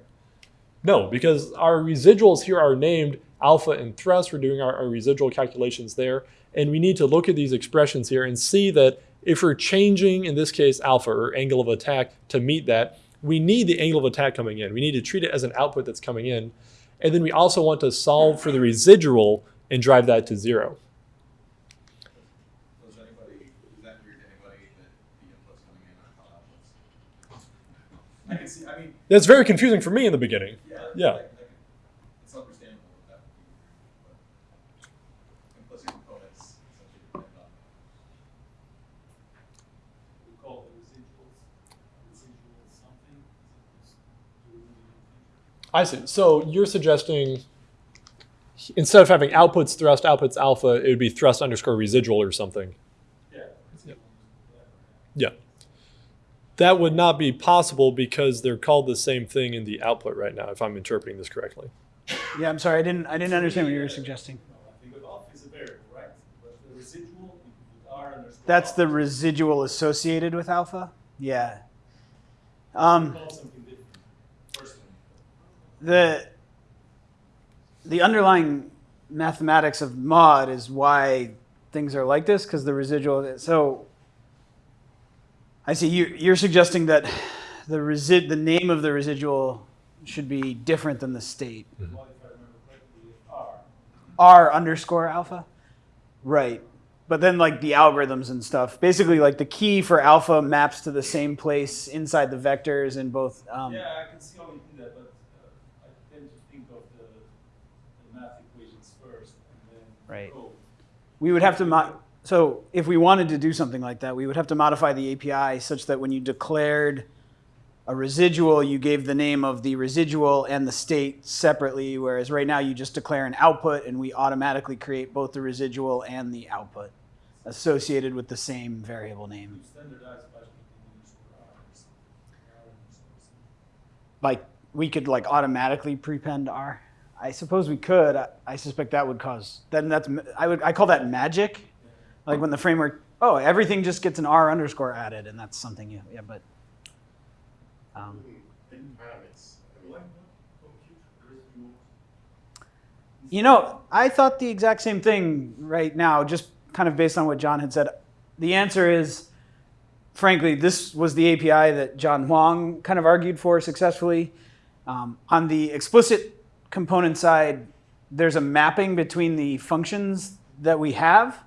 [SPEAKER 2] No, because our residuals here are named alpha and thrust. We're doing our, our residual calculations there. And we need to look at these expressions here and see that if we're changing, in this case, alpha or angle of attack to meet that, we need the angle of attack coming in. We need to treat it as an output that's coming in. And then we also want to solve for the residual and drive that to zero.
[SPEAKER 3] Anybody, that weird to anybody that the inputs coming in are called outputs? I can see, I mean,
[SPEAKER 2] That's very confusing for me in the beginning.
[SPEAKER 3] yeah.
[SPEAKER 2] Yeah.
[SPEAKER 3] like- like, It's understandable that that would be weird, but implicit components essentially depend on.
[SPEAKER 7] We call the residuals, residual something, as opposed to remaining
[SPEAKER 2] I see. So you're suggesting instead of having outputs thrust, outputs alpha, it would be thrust underscore residual or something.
[SPEAKER 7] Yeah. residual.
[SPEAKER 2] Yeah. That would not be possible because they're called the same thing in the output right now, if I'm interpreting this correctly.
[SPEAKER 1] Yeah, I'm sorry, I didn't, I didn't understand what you were suggesting.
[SPEAKER 7] I think of alpha is a variable, right? But the residual, you put R underscore.
[SPEAKER 1] That's the residual associated with alpha? Yeah. Um,
[SPEAKER 7] Call something different, personally.
[SPEAKER 1] the, the underlying mathematics of MAUD is why things are like this, because the residual, so I see you, you're suggesting that the resi, the name of the residual should be different than the state.
[SPEAKER 7] Well, if I remember correctly, R.
[SPEAKER 1] R underscore alpha? Right. But then like the algorithms and stuff, basically like the key for alpha maps to the same place inside the vectors in both. Um,
[SPEAKER 7] Yeah, I can see how you do that, but uh, I tend to think of the, the math equations first and then
[SPEAKER 1] Right. We would have to mo- so if we wanted to do something like that, we would have to modify the API such that when you declared a residual, you gave the name of the residual and the state separately, whereas right now you just declare an output and we automatically create both the residual and the output associated with the same variable name.
[SPEAKER 7] You standardize by putting underscore R or something. R underscore something.
[SPEAKER 1] Like we could like automatically prepend R. I suppose we could. I, I suspect that would cause then that's I would I call that magic. Like when the framework oh everything just gets an R underscore added and that's something you yeah but um,
[SPEAKER 6] It kind of makes, I
[SPEAKER 7] Why
[SPEAKER 6] mean,
[SPEAKER 7] not compute residuals?
[SPEAKER 1] You know, I thought the exact same thing right now, just kind of based on what John had said. The answer is, frankly, this was the API that John Hwang kind of argued for successfully. Um, on the explicit component side, there's a mapping between the functions that we have.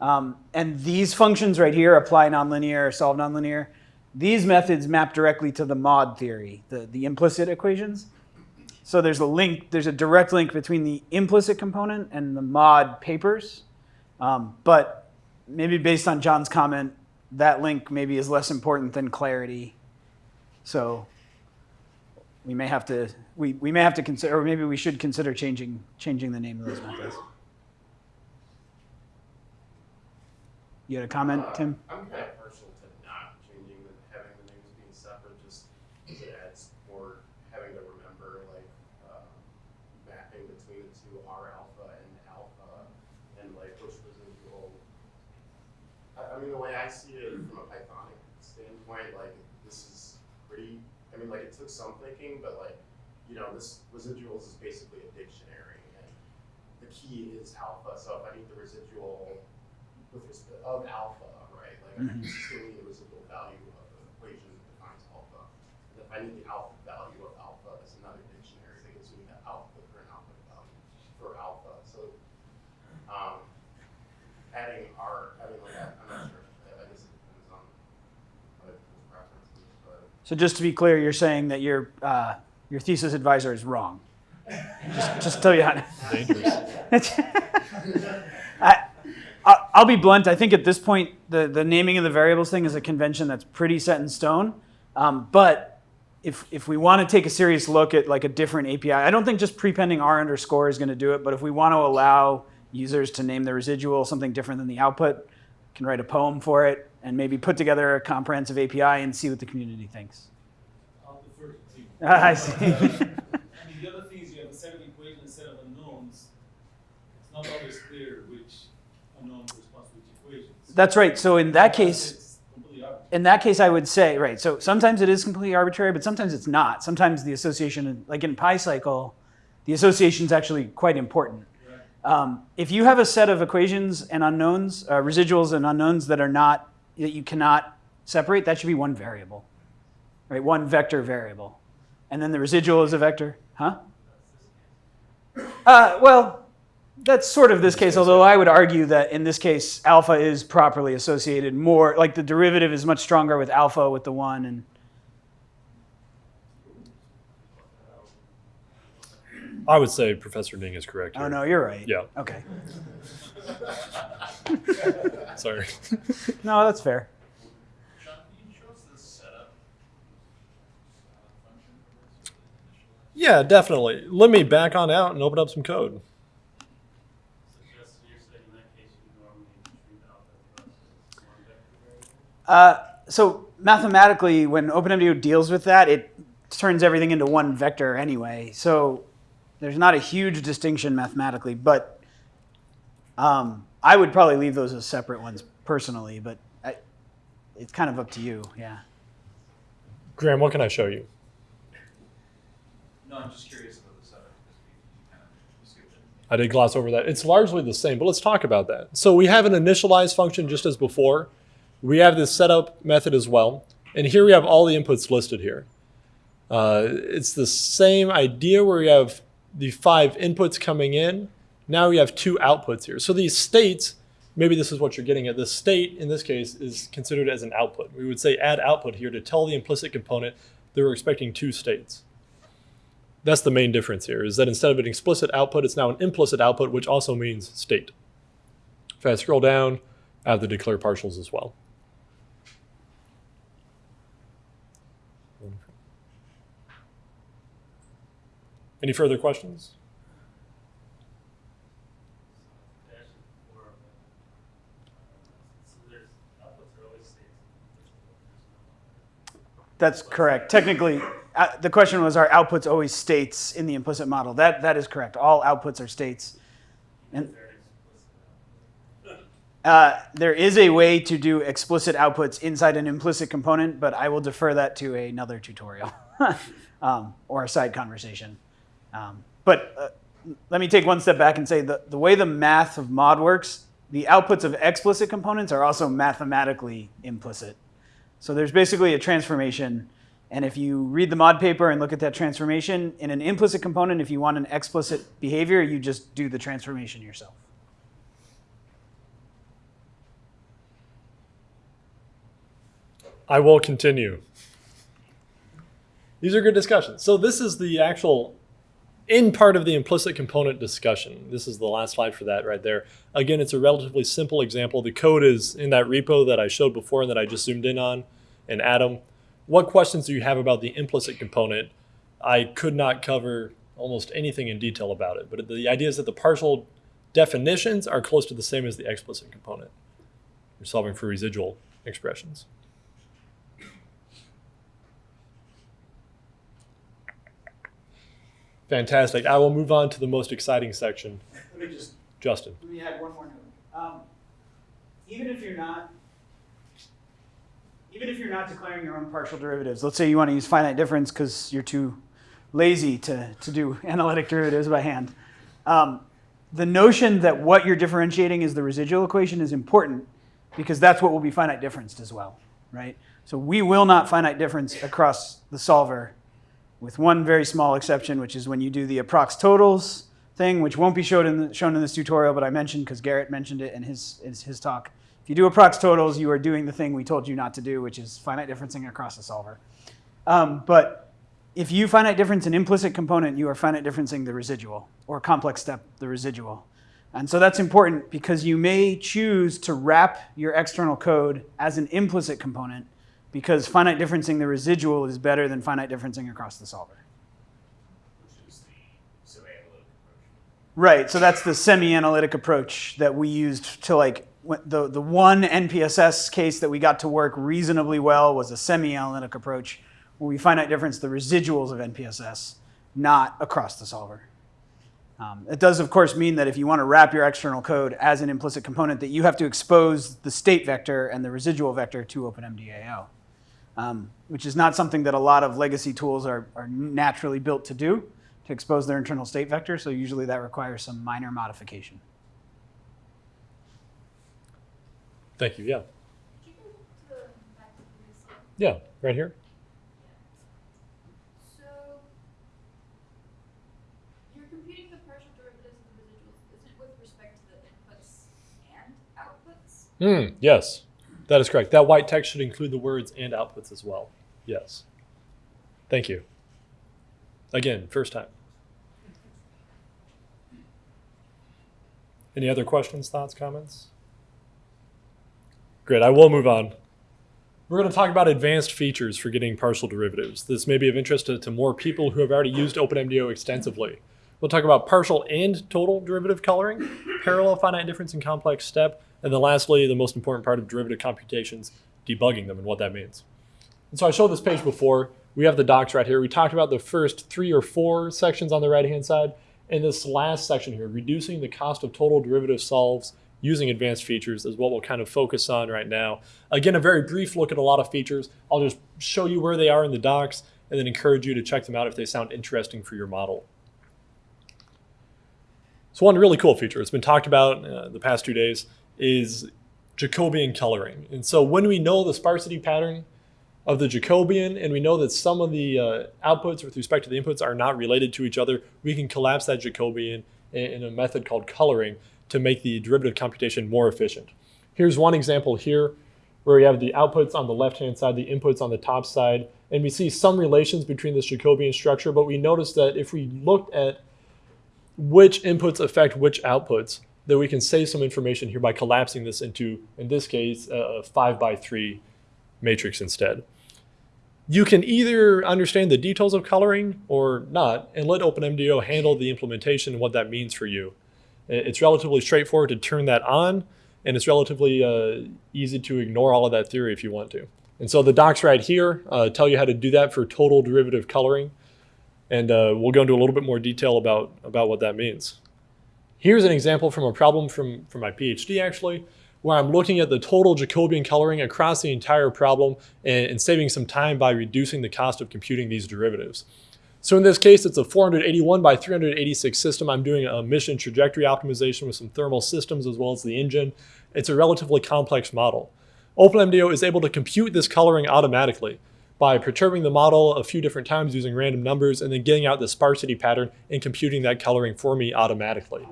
[SPEAKER 1] Um, and these functions right here, apply nonlinear, solve nonlinear, these methods map directly to the MAUD theory, the, the implicit equations. So there's a link, there's a direct link between the implicit component and the MAUD papers. Um, but maybe based on John's comment, that link maybe is less important than clarity. So we may have to, we, we may have to consider, or maybe we should consider changing, changing the name of those methods. You had a comment, Tim?
[SPEAKER 6] I'm kind of partial to not changing the, having the names being separate, just because it adds more having to remember like, uh, mapping between the two R alpha and alpha, and like which residual. I, I mean, the way I see it from a Pythonic standpoint, like, this is pretty, I mean, like, it took some thinking, but like, you know, this residuals is basically a dictionary, and the key is alpha, so if I need the residual with respect of alpha, right? Like I
[SPEAKER 1] Mhm.
[SPEAKER 6] still need the residual value of the equation that defines alpha. And if I need the alpha value of alpha, it's another dictionary that gives me the alpha, the current output value for alpha. So um, adding like that, I'm not sure. I guess it depends on other people's preferences, but
[SPEAKER 1] So just to be clear, you're saying that your, uh, your thesis advisor is wrong. Just, just tell you how.
[SPEAKER 2] Dangerous.
[SPEAKER 1] I, I'll be blunt. I think at this point, the, the naming of the variables thing is a convention that's pretty set in stone. Um, but if, if we want to take a serious look at like a different API, I don't think just prepending R underscore is going to do it. But if we want to allow users to name the residual something different than the output, can write a POEM for it and maybe put together a comprehensive API and see what the community thinks.
[SPEAKER 7] I'll defer to Tim.
[SPEAKER 1] I see.
[SPEAKER 7] I mean, the other thing is you have a set of equations, a set of unknowns. It's not always clear which unknown responds to which equations.
[SPEAKER 1] That's right. So in that case,
[SPEAKER 7] It's completely arbitrary.
[SPEAKER 1] in that case, I would say, right, so sometimes it is completely arbitrary, but sometimes it's not. Sometimes the association, like in PyCycle, the association is actually quite important.
[SPEAKER 7] Right.
[SPEAKER 1] Um, if you have a set of equations and unknowns, uh, residuals and unknowns that are not, that you cannot separate, that should be one variable, right? One vector variable. And then the residual is a vector, huh? Uh, well, that's sort of this case, although I would argue that in this case, alpha is properly associated more, like the derivative is much stronger with alpha with the one and
[SPEAKER 2] I would say Professor Ning is correct.
[SPEAKER 1] oh no, you're right.
[SPEAKER 2] Yeah.
[SPEAKER 1] Okay.
[SPEAKER 2] Sorry.
[SPEAKER 1] No, that's fair.
[SPEAKER 3] Sean, can you show us the setup function for this? initialize?
[SPEAKER 2] yeah, definitely. Let me back on out and open up some code.
[SPEAKER 3] So just, you're saying in that case, you normally treat alpha plus as one vector variable?
[SPEAKER 1] Uh, so mathematically, when OpenMDAO deals with that, it turns everything into one vector anyway. So there's not a huge distinction mathematically, but um, I would probably leave those as separate ones personally. But I, it's kind of up to you. Yeah.
[SPEAKER 2] Graham, what can I show you?
[SPEAKER 3] No, I'm just curious about the setup because we we kind of.
[SPEAKER 2] I did gloss over that. It's largely the same, but let's talk about that. So we have an initialize function just as before. We have this setup method as well. And here we have all the inputs listed here. Uh, it's the same idea where we have the five inputs coming in. Now we have two outputs here. So these states, maybe this is what you're getting at. The state in this case is considered as an output. We would say add output here to tell the implicit component that we're expecting two states. That's the main difference here, is that instead of an explicit output, it's now an implicit output, which also means state. If I scroll down, have the declare partials as well. Any further questions?
[SPEAKER 3] Dash four of them. So there's outputs are always states. further questions?
[SPEAKER 1] That's correct. Technically, uh, the question was, are outputs always states in the implicit model? That that is correct. All outputs are states. And Uh, there is a way to do explicit outputs inside an implicit component, but I will defer that to another tutorial um, or a side conversation. Um, but uh, let me take one step back and say the, the way the math of MAUD works, the outputs of explicit components are also mathematically implicit. So there's basically a transformation. And if you read the MAUD paper and look at that transformation, in an implicit component, if you want an explicit behavior, you just do the transformation yourself.
[SPEAKER 2] I will continue. These are good discussions. So this is the actual in part of the implicit component discussion. This is the last slide for that right there. Again, it's a relatively simple example. The code is in that repo that I showed before and that I just zoomed in on in Atom. What questions do you have about the implicit component? I could not cover almost anything in detail about it, but the idea is that the partial definitions are close to the same as the explicit component. We're solving for residual expressions. Fantastic. I will move on to the most exciting section.
[SPEAKER 1] Let me just
[SPEAKER 2] Justin.
[SPEAKER 1] Let me add one more note. Um, even if you're not, even if you're not declaring your own partial derivatives, let's say you want to use finite difference because you're too lazy to, to do analytic derivatives by hand. Um, the notion that what you're differentiating is the residual equation is important because that's what will be finite differenced as well, right? So we will not finite difference across the solver with one very small exception, which is when you do the approx totals thing, which won't be shown in, the, shown in this tutorial, but I mentioned because Garrett mentioned it in his, in his talk. If you do approx totals, you are doing the thing we told you not to do, which is finite differencing across the solver. Um, but if you finite difference an implicit component, you are finite differencing the residual, or complex step, the residual. And so that's important because you may choose to wrap your external code as an implicit component because finite differencing the residual is better than finite differencing across the solver. Right. So that's the semi-analytic approach that we used to like the the one NPSS case that we got to work reasonably well was a semi-analytic approach where we finite difference the residuals of NPSS, not across the solver. Um, it does, of course, mean that if you want to wrap your external code as an implicit component, that you have to expose the state vector and the residual vector to OpenMDAO, um, which is not something that a lot of legacy tools are, are naturally built to do, to expose their internal state vector. So usually that requires some minor modification.
[SPEAKER 2] Thank you. Yeah.
[SPEAKER 8] Could you go to the back to the previous slide?
[SPEAKER 2] Yeah. Right here.
[SPEAKER 8] So you're computing the partial derivatives of the residuals. Isn't it with respect to the inputs and outputs?
[SPEAKER 2] Hmm. Yes, that is correct. That white text should include the words and outputs as well. Yes. Thank you. Again, first time. Any other questions, thoughts, comments? Great, I will move on. We're going to talk about advanced features for getting partial derivatives. This may be of interest to, to more people who have already used OpenMDAO extensively. We'll talk about partial and total derivative coloring, parallel finite difference and complex step, and then lastly, the most important part of derivative computations, debugging them and what that means. And so I showed this page before. We have the docs right here. We talked about the first three or four sections on the right-hand side. And this last section here, reducing the cost of total derivative solves using advanced features is what we'll kind of focus on right now. Again, a very brief look at a lot of features. I'll just show you where they are in the docs and then encourage you to check them out if they sound interesting for your model. So one really cool feature, it's been talked about uh, the past two days, is Jacobian coloring. And so when we know the sparsity pattern of the Jacobian and we know that some of the uh, outputs with respect to the inputs are not related to each other, we can collapse that Jacobian in, in a method called coloring to make the derivative computation more efficient. Here's one example here where we have the outputs on the left-hand side, the inputs on the top side, and we see some relations between this Jacobian structure, but we notice that if we looked at which inputs affect which outputs, that we can save some information here by collapsing this into, in this case, a five by three matrix instead. You can either understand the details of coloring or not, and let OpenMDAO handle the implementation and what that means for you. It's relatively straightforward to turn that on, and it's relatively uh, easy to ignore all of that theory if you want to. And so the docs right here uh, tell you how to do that for total derivative coloring. And uh, we'll go into a little bit more detail about, about what that means. Here's an example from a problem from, from my PhD actually, where I'm looking at the total Jacobian coloring across the entire problem and, and saving some time by reducing the cost of computing these derivatives. So in this case, it's a 481 by 386 system. I'm doing a mission trajectory optimization with some thermal systems as well as the engine. It's a relatively complex model. OpenMDAO is able to compute this coloring automatically by perturbing the model a few different times using random numbers and then getting out the sparsity pattern and computing that coloring for me automatically.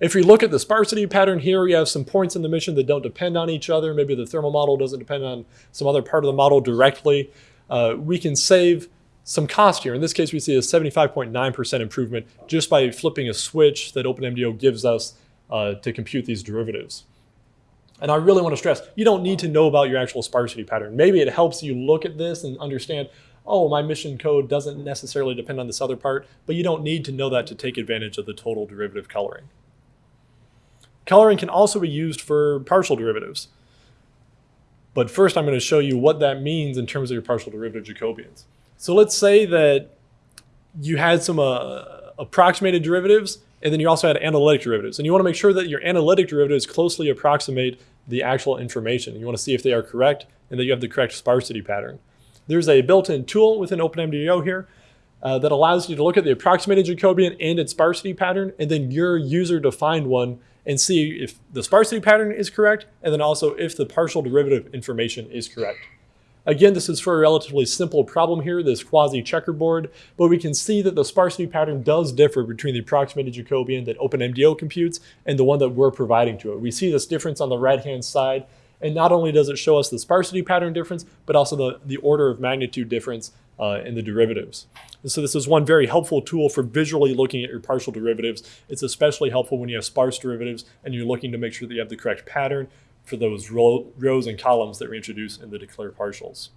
[SPEAKER 2] If we look at the sparsity pattern here, we have some points in the mission that don't depend on each other. Maybe the thermal model doesn't depend on some other part of the model directly. Uh, we can save some cost here. In this case, we see a 75.9% improvement just by flipping a switch that OpenMDAO gives us uh, to compute these derivatives. And I really want to stress, you don't need to know about your actual sparsity pattern. Maybe it helps you look at this and understand, oh, my mission code doesn't necessarily depend on this other part, but you don't need to know that to take advantage of the total derivative coloring. Coloring can also be used for partial derivatives. But first I'm going to show you what that means in terms of your partial derivative Jacobians. So let's say that you had some uh, approximated derivatives and then you also had analytic derivatives. And you want to make sure that your analytic derivatives closely approximate the actual information. You want to see if they are correct and that you have the correct sparsity pattern. There's a built-in tool within OpenMDAO here uh, that allows you to look at the approximated Jacobian and its sparsity pattern, and then your user-defined one and see if the sparsity pattern is correct, and then also if the partial derivative information is correct. Again, this is for a relatively simple problem here, this quasi-checkerboard, but we can see that the sparsity pattern does differ between the approximated Jacobian that OpenMDAO computes and the one that we're providing to it. We see this difference on the right-hand side, and not only does it show us the sparsity pattern difference, but also the, the order of magnitude difference uh, in the derivatives. And so this is one very helpful tool for visually looking at your partial derivatives. It's especially helpful when you have sparse derivatives and you're looking to make sure that you have the correct pattern for those row, rows and columns that we introduce in the declare partials.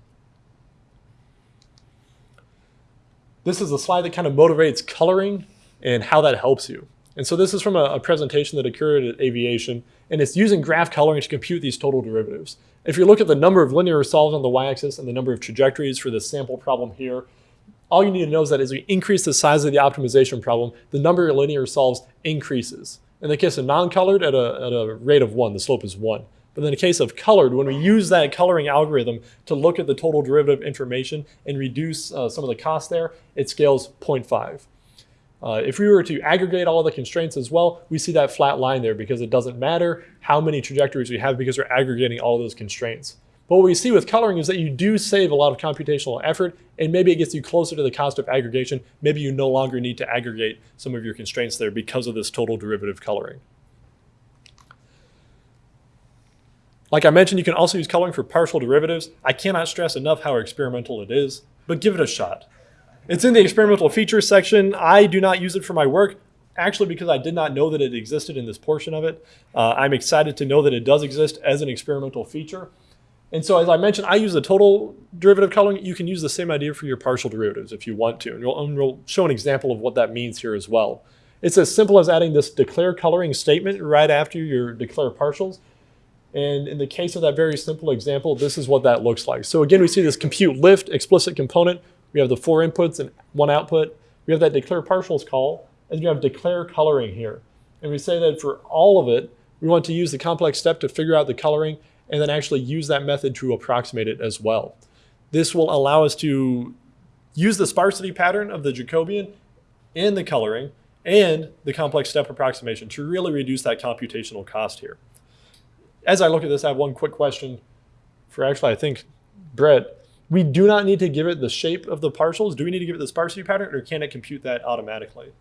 [SPEAKER 2] This is a slide that kind of motivates coloring and how that helps you. And so this is from a, a presentation that occurred at Aviation, and it's using graph coloring to compute these total derivatives. If you look at the number of linear solves on the y-axis and the number of trajectories for this sample problem here, all you need to know is that as we increase the size of the optimization problem, the number of linear solves increases. In the case of non-colored, at a, at a rate of one, the slope is one. But in the case of colored, when we use that coloring algorithm to look at the total derivative information and reduce uh, some of the cost there, it scales 0.5. Uh, if we were to aggregate all the constraints as well, we see that flat line there because it doesn't matter how many trajectories we have because we're aggregating all those constraints. But what we see with coloring is that you do save a lot of computational effort and maybe it gets you closer to the cost of aggregation. Maybe you no longer need to aggregate some of your constraints there because of this total derivative coloring. Like I mentioned, you can also use coloring for partial derivatives. I cannot stress enough how experimental it is, but give it a shot. It's in the experimental features section. I do not use it for my work, actually because I did not know that it existed in this portion of it. Uh, I'm excited to know that it does exist as an experimental feature. And so as I mentioned, I use the total derivative coloring. You can use the same idea for your partial derivatives if you want to. And we'll, and we'll show an example of what that means here as well. It's as simple as adding this declare coloring statement right after your declare partials. And in the case of that very simple example, this is what that looks like. So again, we see this compute lift explicit component. We have the four inputs and one output. We have that declare partials call, and we have declare coloring here. And we say that for all of it, we want to use the complex step to figure out the coloring and then actually use that method to approximate it as well. This will allow us to use the sparsity pattern of the Jacobian and the coloring and the complex step approximation to really reduce that computational cost here as I look at this, I have one quick question for actually, I think, Brett. We do not need to give it the shape of the partials. Do we need to give it the sparsity pattern or can it compute that automatically?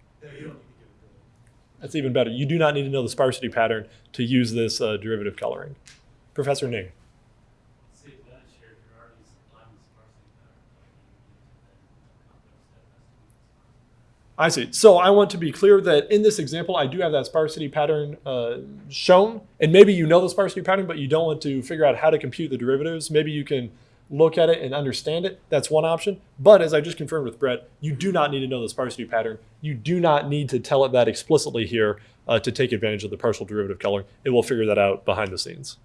[SPEAKER 2] That's even better. You do not need to know the sparsity pattern to use this uh, derivative coloring. Professor Ning.
[SPEAKER 7] See, that shared, you're already supplying the sparsity pattern, like you use it, then the complex step has to be the sparsity pattern.
[SPEAKER 2] I see. So I want to be clear that in this example, I do have that sparsity pattern uh, shown. And maybe you know the sparsity pattern, but you don't want to figure out how to compute the derivatives. Maybe you can look at it and understand it. That's one option. But as I just confirmed with Brett, you do not need to know the sparsity pattern. You do not need to tell it that explicitly here uh, to take advantage of the partial derivative coloring. It will figure that out behind the scenes.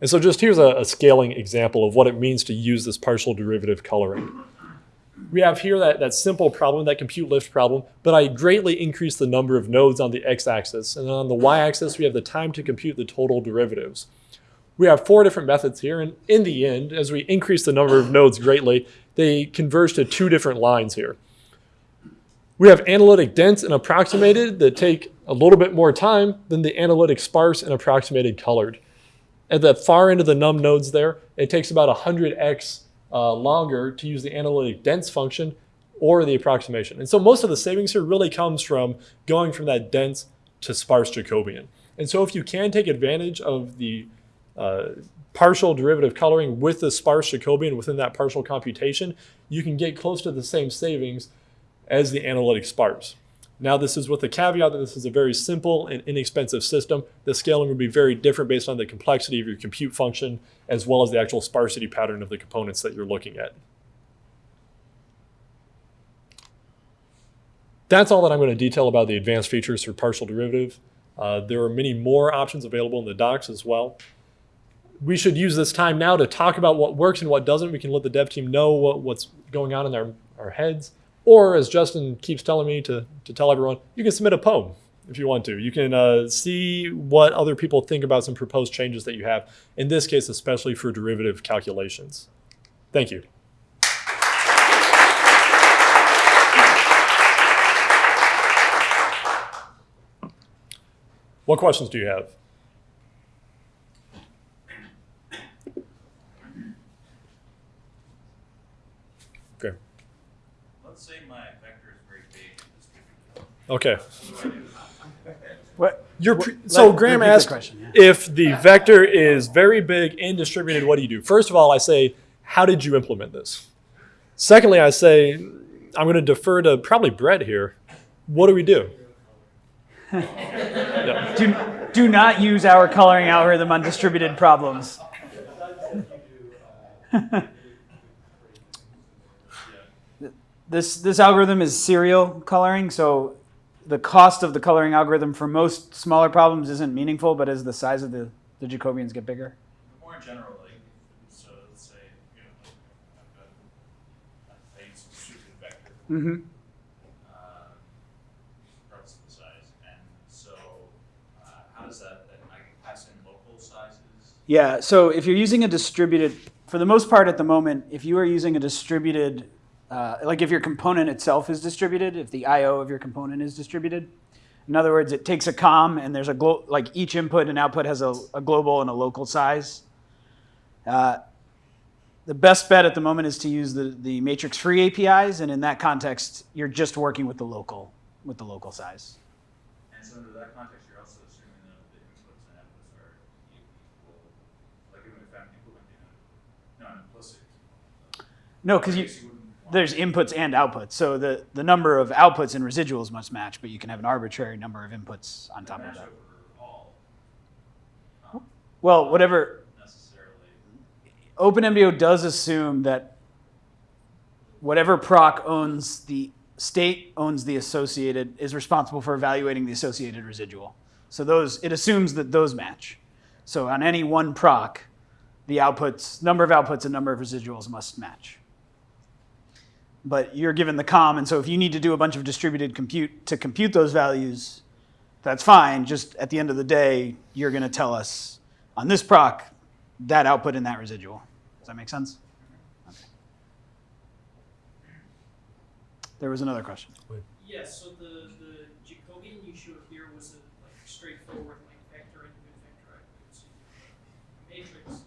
[SPEAKER 2] And so just here's a, a, scaling example of what it means to use this partial derivative coloring. We have here that, that simple problem, that compute lift problem, but I greatly increase the number of nodes on the x-axis. And on the y-axis, we have the time to compute the total derivatives. We have four different methods here, and in the end, as we increase the number of nodes greatly, they converge to two different lines here. We have analytic dense and approximated that take a little bit more time than the analytic sparse and approximated colored at the far end of the num nodes there, it takes about 100x uh, longer to use the analytic dense function or the approximation. And so most of the savings here really comes from going from that dense to sparse Jacobian. And so if you can take advantage of the uh, partial derivative coloring with the sparse Jacobian within that partial computation, you can get close to the same savings as the analytic sparse. Now this is with the caveat that this is a very simple and inexpensive system. The scaling would be very different based on the complexity of your compute function as well as the actual sparsity pattern of the components that you're looking at. That's all that I'm going to detail about the advanced features for partial derivative. Uh, there are many more options available in the docs as well. We should use this time now to talk about what works and what doesn't. We can let the dev team know what, what's going on in our, our heads. Or as Justin keeps telling me to, to tell everyone, you can submit a POEM if you want to. You can uh, see what other people think about some proposed changes that you have, in this case, especially for derivative calculations. Thank you. What questions do you have? Okay.
[SPEAKER 3] Let's say my vector is very big and distributed.
[SPEAKER 2] Okay.
[SPEAKER 3] What do I do?
[SPEAKER 1] What?
[SPEAKER 2] Pre- so Graham asked
[SPEAKER 1] question, yeah.
[SPEAKER 2] if the vector is very big and distributed, what do you do? First of all, I say, how did you implement this? Secondly, I say, I'm going to defer to probably Brett here. What do we do? Yeah.
[SPEAKER 1] Do, do not use our coloring algorithm on distributed problems. this, this algorithm is serial coloring, so the cost of the coloring algorithm for most smaller problems isn't meaningful, but as the size of the, the Jacobians get bigger.
[SPEAKER 3] More generally, so let's say, you know, I've got a, a distributed vector,
[SPEAKER 1] Mm-hmm.
[SPEAKER 3] uh, regardless of the size, and so, uh, how does that, then I can pass in local sizes?
[SPEAKER 1] Yeah, so if you're using a distributed, for the most part at the moment, if you are using a distributed, uh, like if your component itself is distributed, if the I/O of your component is distributed, in other words, it takes a comm and there's a like each input and output has a, a global and a local size. Uh, the best bet at the moment is to use the, the matrix-free APIs, and in that context, you're just working with the local with the local size.
[SPEAKER 3] And so under that context, you're also assuming that the inputs and outputs are equal, like even if I'm implementing a, no, an implicit.
[SPEAKER 1] No, because you. There's inputs and outputs. So the, the number of outputs and residuals must match, but you can have an arbitrary number of inputs on top of that. Well, whatever. OpenMDAO does assume that whatever proc owns the state owns the associated is responsible for evaluating the associated residual. So those it assumes that those match. So on any one proc, the outputs number of outputs and number of residuals must match. But you're given the comm, and so if you need to do a bunch of distributed compute to compute those values, that's fine. Just at the end of the day, you're going to tell us on this proc that output and that residual. Does that make sense? Okay. There was another question.
[SPEAKER 9] Yes, so the, the Jacobian you showed here was a like straightforward like vector input, vector output. So you have a matrix.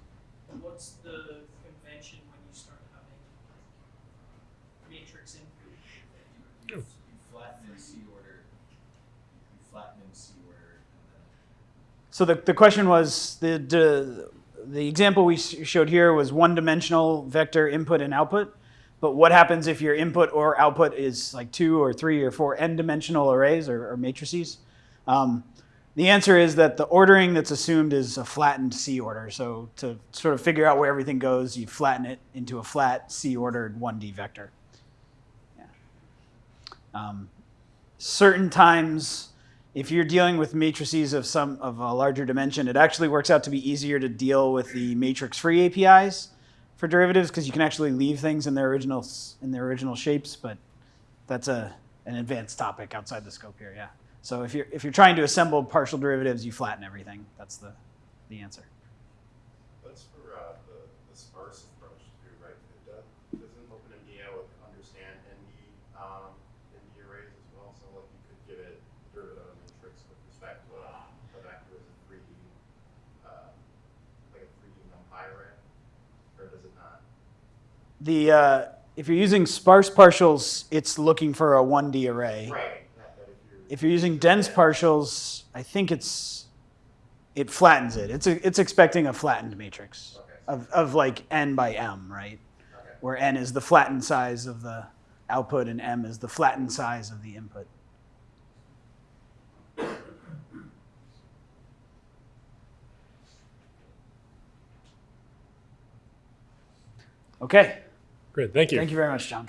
[SPEAKER 9] What's the convention when you start having like, matrix input?
[SPEAKER 10] You, you flatten in C order. You flatten in C order, and
[SPEAKER 1] So the, the question was the, the the example we showed here was one dimensional vector input and output. But what happens if your input or output is like two or three or four n dimensional arrays or, or matrices? Um, the answer is that the ordering that's assumed is a flattened C order. So to sort of figure out where everything goes, you flatten it into a flat C ordered 1D vector. Yeah. Um, certain times if you're dealing with matrices of some of a larger dimension, it actually works out to be easier to deal with the matrix-free APIs for derivatives because you can actually leave things in their original in their original shapes. But that's a an advanced topic outside the scope here. Yeah. So if you're if you're trying to assemble partial derivatives, you flatten everything. That's the the answer.
[SPEAKER 6] That's for uh, the, the sparse approach too, right? It does, doesn't OpenMDAO understand ND, um, ND arrays as well? So like you could give it derivative of matrix with respect to a, a vector as a three D, uh, like a three D numpy array, or does it not?
[SPEAKER 1] The uh, if you're using sparse partials, it's looking for a 1D array.
[SPEAKER 6] Right.
[SPEAKER 1] If you're. Using dense partials, I think it's it flattens it. It's a, it's expecting a flattened matrix
[SPEAKER 6] Okay.
[SPEAKER 1] of, of like n by m, right?
[SPEAKER 6] Okay.
[SPEAKER 1] Where n is the flattened size of the output and m is the flattened size of the input. Okay,
[SPEAKER 2] Great. Thank you.
[SPEAKER 1] thank you very much, John.